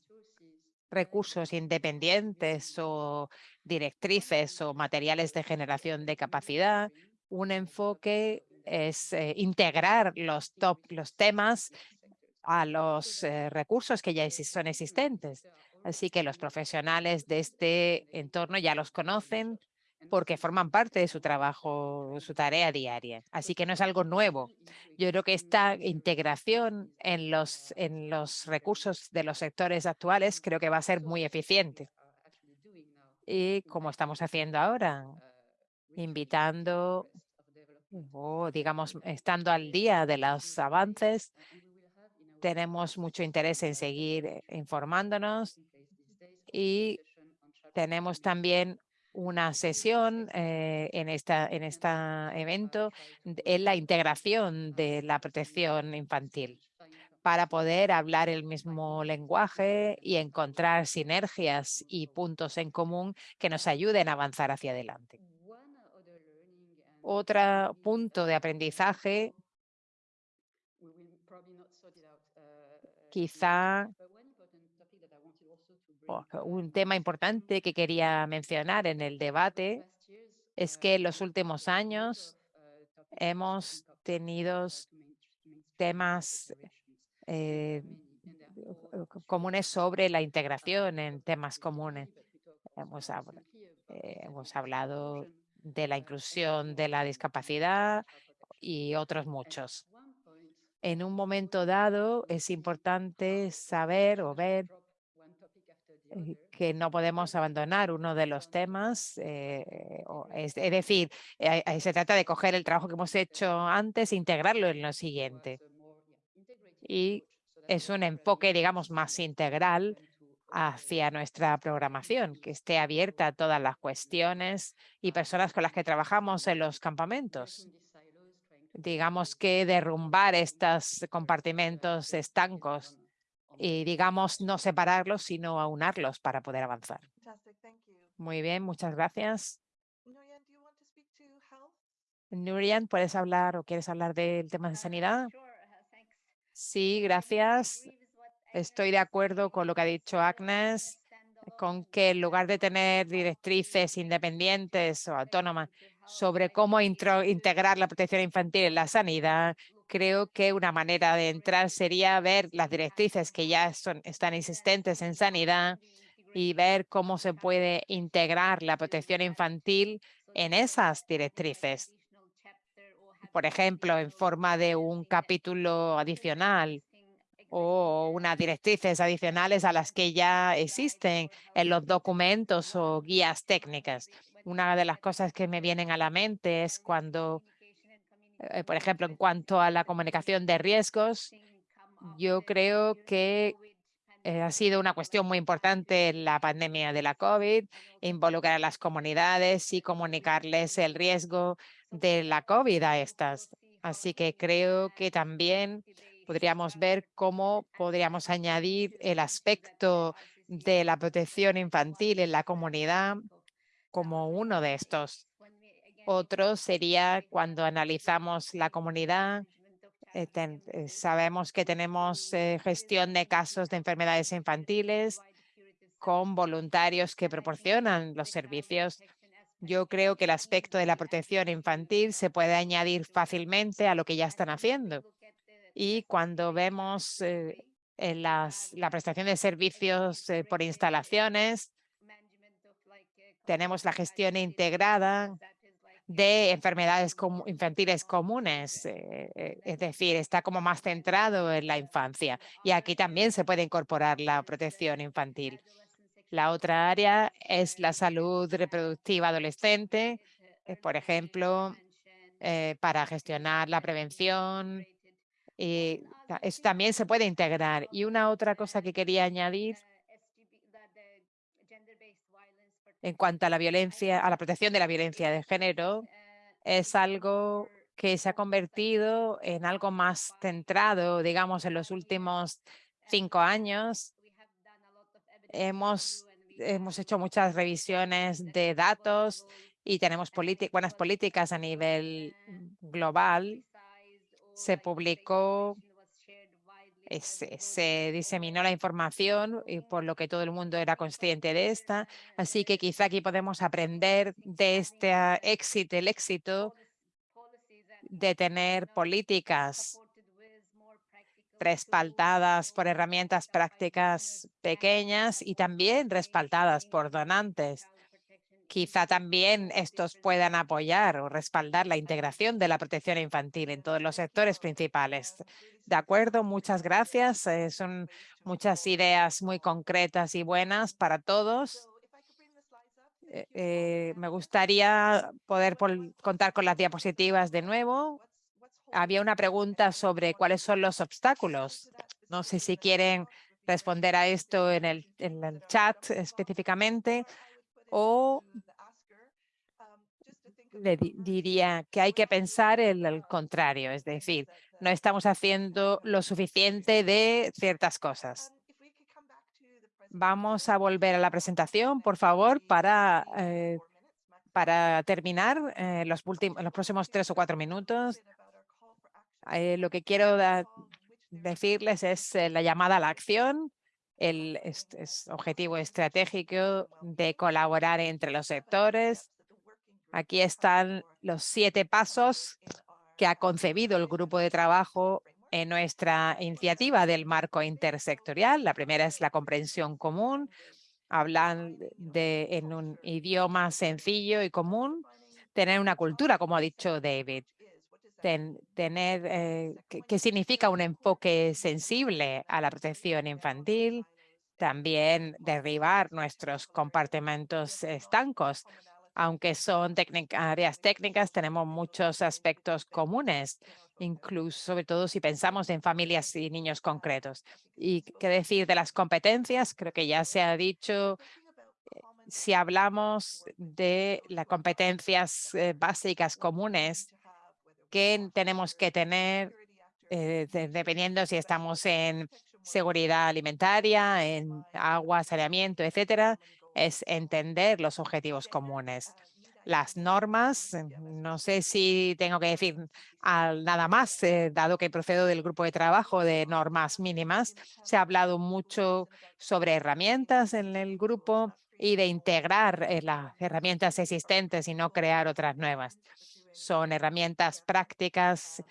recursos independientes o directrices o materiales de generación de capacidad, un enfoque es eh, integrar los, top, los temas a los eh, recursos que ya son existentes. Así que los profesionales de este entorno ya los conocen porque forman parte de su trabajo, su tarea diaria. Así que no es algo nuevo. Yo creo que esta integración en los, en los recursos de los sectores actuales creo que va a ser muy eficiente. Y como estamos haciendo ahora, invitando o, digamos, estando al día de los avances, tenemos mucho interés en seguir eh, informándonos y tenemos también una sesión eh, en esta en este evento en la integración de la protección infantil para poder hablar el mismo lenguaje y encontrar sinergias y puntos en común que nos ayuden a avanzar hacia adelante. Otro punto de aprendizaje quizá un tema importante que quería mencionar en el debate es que en los últimos años hemos tenido temas eh, co- comunes sobre la integración en temas comunes. Hemos, eh, hemos hablado de la inclusión de la discapacidad y otros muchos. En un momento dado es importante saber o ver eh, que no podemos abandonar uno de los temas, eh, es, decir, eh, se trata de coger el trabajo que hemos hecho antes e integrarlo en lo siguiente. Y es un enfoque, digamos, más integral hacia nuestra programación, que esté abierta a todas las cuestiones y personas con las que trabajamos en los campamentos. Digamos que derrumbar estos compartimentos estancos y, digamos, no separarlos, sino aunarlos para poder avanzar. Muy bien, muchas gracias. Nurian, ¿puedes hablar o quieres hablar del tema de sanidad? Sí, gracias. Estoy de acuerdo con lo que ha dicho Agnes, con que en lugar de tener directrices independientes o autónomas sobre cómo integrar la protección infantil en la sanidad, creo que una manera de entrar sería ver las directrices que ya son, están existentes en sanidad y ver cómo se puede integrar la protección infantil en esas directrices. Por ejemplo, en forma de un capítulo adicional o unas directrices adicionales a las que ya existen en los documentos o guías técnicas. Una de las cosas que me vienen a la mente es cuando, eh, por ejemplo, en cuanto a la comunicación de riesgos, yo creo que eh, ha sido una cuestión muy importante en la pandemia de la COVID, involucrar a las comunidades y comunicarles el riesgo de la COVID a estas. Así que creo que también podríamos ver cómo podríamos añadir el aspecto de la protección infantil en la comunidad como uno de estos. Otro sería cuando analizamos la comunidad, eh, eh, sabemos que tenemos eh, gestión de casos de enfermedades infantiles con voluntarios que proporcionan los servicios. Yo creo que el aspecto de la protección infantil se puede añadir fácilmente a lo que ya están haciendo. Y cuando vemos eh, en las, la prestación de servicios eh, por instalaciones, tenemos la gestión integrada de enfermedades infantiles comunes, eh, eh, es decir, está como más centrado en la infancia. Y aquí también se puede incorporar la protección infantil. La otra área es la salud reproductiva adolescente, eh, por ejemplo, eh, para gestionar la prevención. Y ta- eso también se puede integrar. Y una otra cosa que quería añadir en cuanto a la violencia, a la protección de la violencia de género, es algo que se ha convertido en algo más centrado, digamos, en los últimos cinco años. Hemos, hemos hecho muchas revisiones de datos y tenemos buenas políticas a nivel global. Se publicó eh, se, se diseminó la información y por lo que todo el mundo era consciente de esta. Así que quizá aquí podemos aprender de este ah, éxito, el éxito de tener políticas respaldadas por herramientas prácticas pequeñas y también respaldadas por donantes. Quizá también estos puedan apoyar o respaldar la integración de la protección infantil en todos los sectores principales. De acuerdo, muchas gracias. eh, son muchas ideas muy concretas y buenas para todos. Eh, eh, me gustaría poder contar con las diapositivas de nuevo. Había una pregunta sobre cuáles son los obstáculos. No sé si quieren responder a esto en el, chat específicamente O le diría que hay que pensar el enough contrario, es decir, no estamos haciendo lo suficiente de ciertas cosas. Vamos a volver a la presentación, por favor, para, eh, para terminar eh, los, los próximos tres o cuatro minutos. Eh, lo que quiero decirles es eh, la llamada a la acción, el objetivo estratégico de colaborar entre los sectores. Aquí están los siete pasos que ha concebido el grupo de trabajo en nuestra iniciativa del marco intersectorial. La primera es la comprensión común, hablan de en un idioma sencillo y común, tener una cultura, como ha dicho David, ten- tener eh, qué- qué significa un enfoque sensible a la protección infantil, también derribar nuestros compartimentos estancos. Aunque son áreas técnicas, tenemos muchos aspectos comunes, incluso sobre todo si pensamos en familias y niños concretos. Y qué decir de las competencias, creo que ya se ha dicho, eh, si hablamos de las competencias eh, básicas comunes que tenemos que tener, eh, dependiendo si estamos en seguridad alimentaria, en agua, saneamiento, etcétera, es entender los objetivos comunes. Las normas, no sé si tengo que decir nada más, eh, dado que procedo del grupo de trabajo de normas mínimas. Se ha hablado mucho sobre herramientas en el grupo y de integrar eh, las herramientas existentes y no crear otras nuevas. Son herramientas prácticas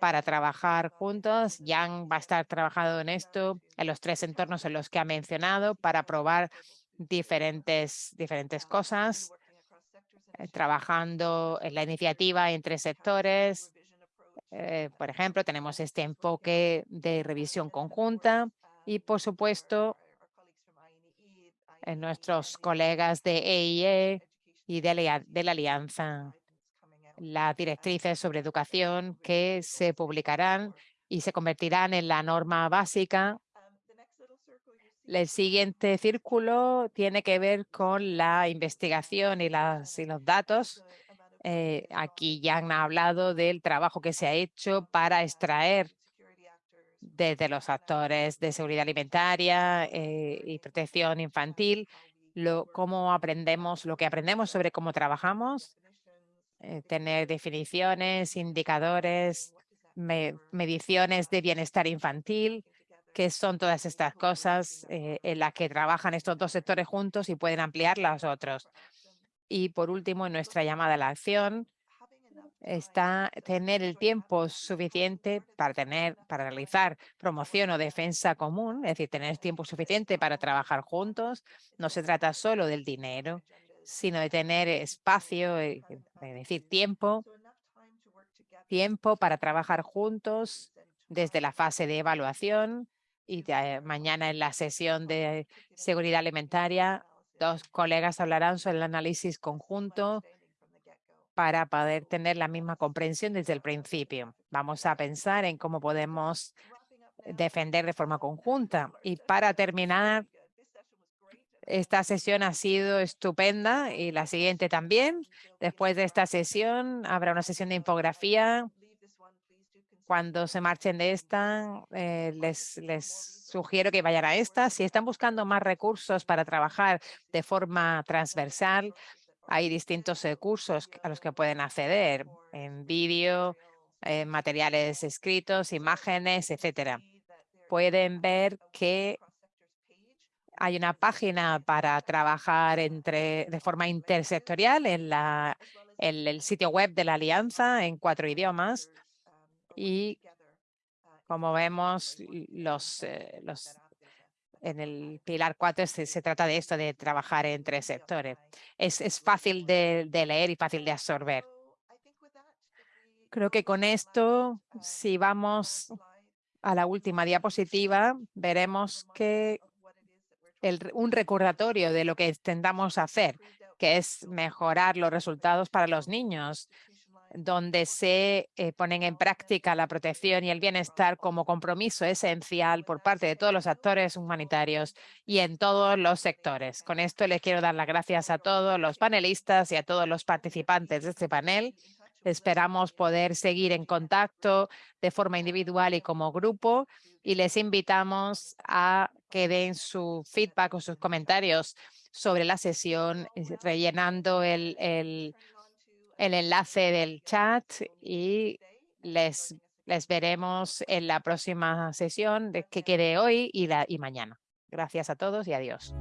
para trabajar juntos. Jan va a estar trabajando en esto en los tres entornos en los que ha mencionado para probar diferentes, diferentes cosas, eh, trabajando en la iniciativa entre sectores. Eh, por ejemplo, tenemos este enfoque de revisión conjunta y, por supuesto, en nuestros colegas de EIE y de la, de la Alianza, las directrices sobre educación que se publicarán y se convertirán en la norma básica el siguiente círculo tiene que ver con la investigación y, las, y los datos. Eh, aquí ya han hablado del trabajo que se ha hecho para extraer desde los actores de seguridad alimentaria eh, y protección infantil, lo, cómo aprendemos, lo que aprendemos sobre cómo trabajamos, eh, tener definiciones, indicadores, mediciones de bienestar infantil, que son todas estas cosas eh, en las que trabajan estos dos sectores juntos y pueden ampliar los otros. Y por último, en nuestra llamada a la acción, está tener el tiempo suficiente para tener para realizar promoción o defensa común, es decir, tener tiempo suficiente para trabajar juntos. No se trata solo del dinero, sino de tener espacio, eh, es decir, tiempo, tiempo para trabajar juntos desde la fase de evaluación y mañana en la sesión de seguridad alimentaria, dos colegas hablarán sobre el análisis conjunto para poder tener la misma comprensión desde el principio. Vamos a pensar en cómo podemos defender de forma conjunta. Y para terminar, esta sesión ha sido estupenda y la siguiente también. Después de esta sesión habrá una sesión de infografía cuando se marchen de esta, eh, les, les sugiero que vayan a esta. Si están buscando más recursos para trabajar de forma transversal, hay distintos recursos a los que pueden acceder en vídeo, materiales escritos, imágenes, etcétera. Pueden ver que hay una página para trabajar entre, de forma intersectorial en, la, el sitio web de la Alianza en cuatro idiomas y como vemos, los, eh, los, en el pilar 4 se, trata de esto, de trabajar en tres sectores. Es, es fácil de, de leer y fácil de absorber. Creo que con esto, si vamos a la última diapositiva, veremos que un recordatorio de lo que intentamos hacer, que es mejorar los resultados para los niños, donde se eh, ponen en práctica la protección y el bienestar como compromiso esencial por parte de todos los actores humanitarios y en todos los sectores. Con esto les quiero dar las gracias a todos los panelistas y a todos los participantes de este panel. Esperamos poder seguir en contacto de forma individual y como grupo y les invitamos a que den su feedback o sus comentarios sobre la sesión eh, rellenando el, el el enlace del chat y les, les veremos en la próxima sesión de que quede hoy y, la, y mañana. Gracias a todos y adiós.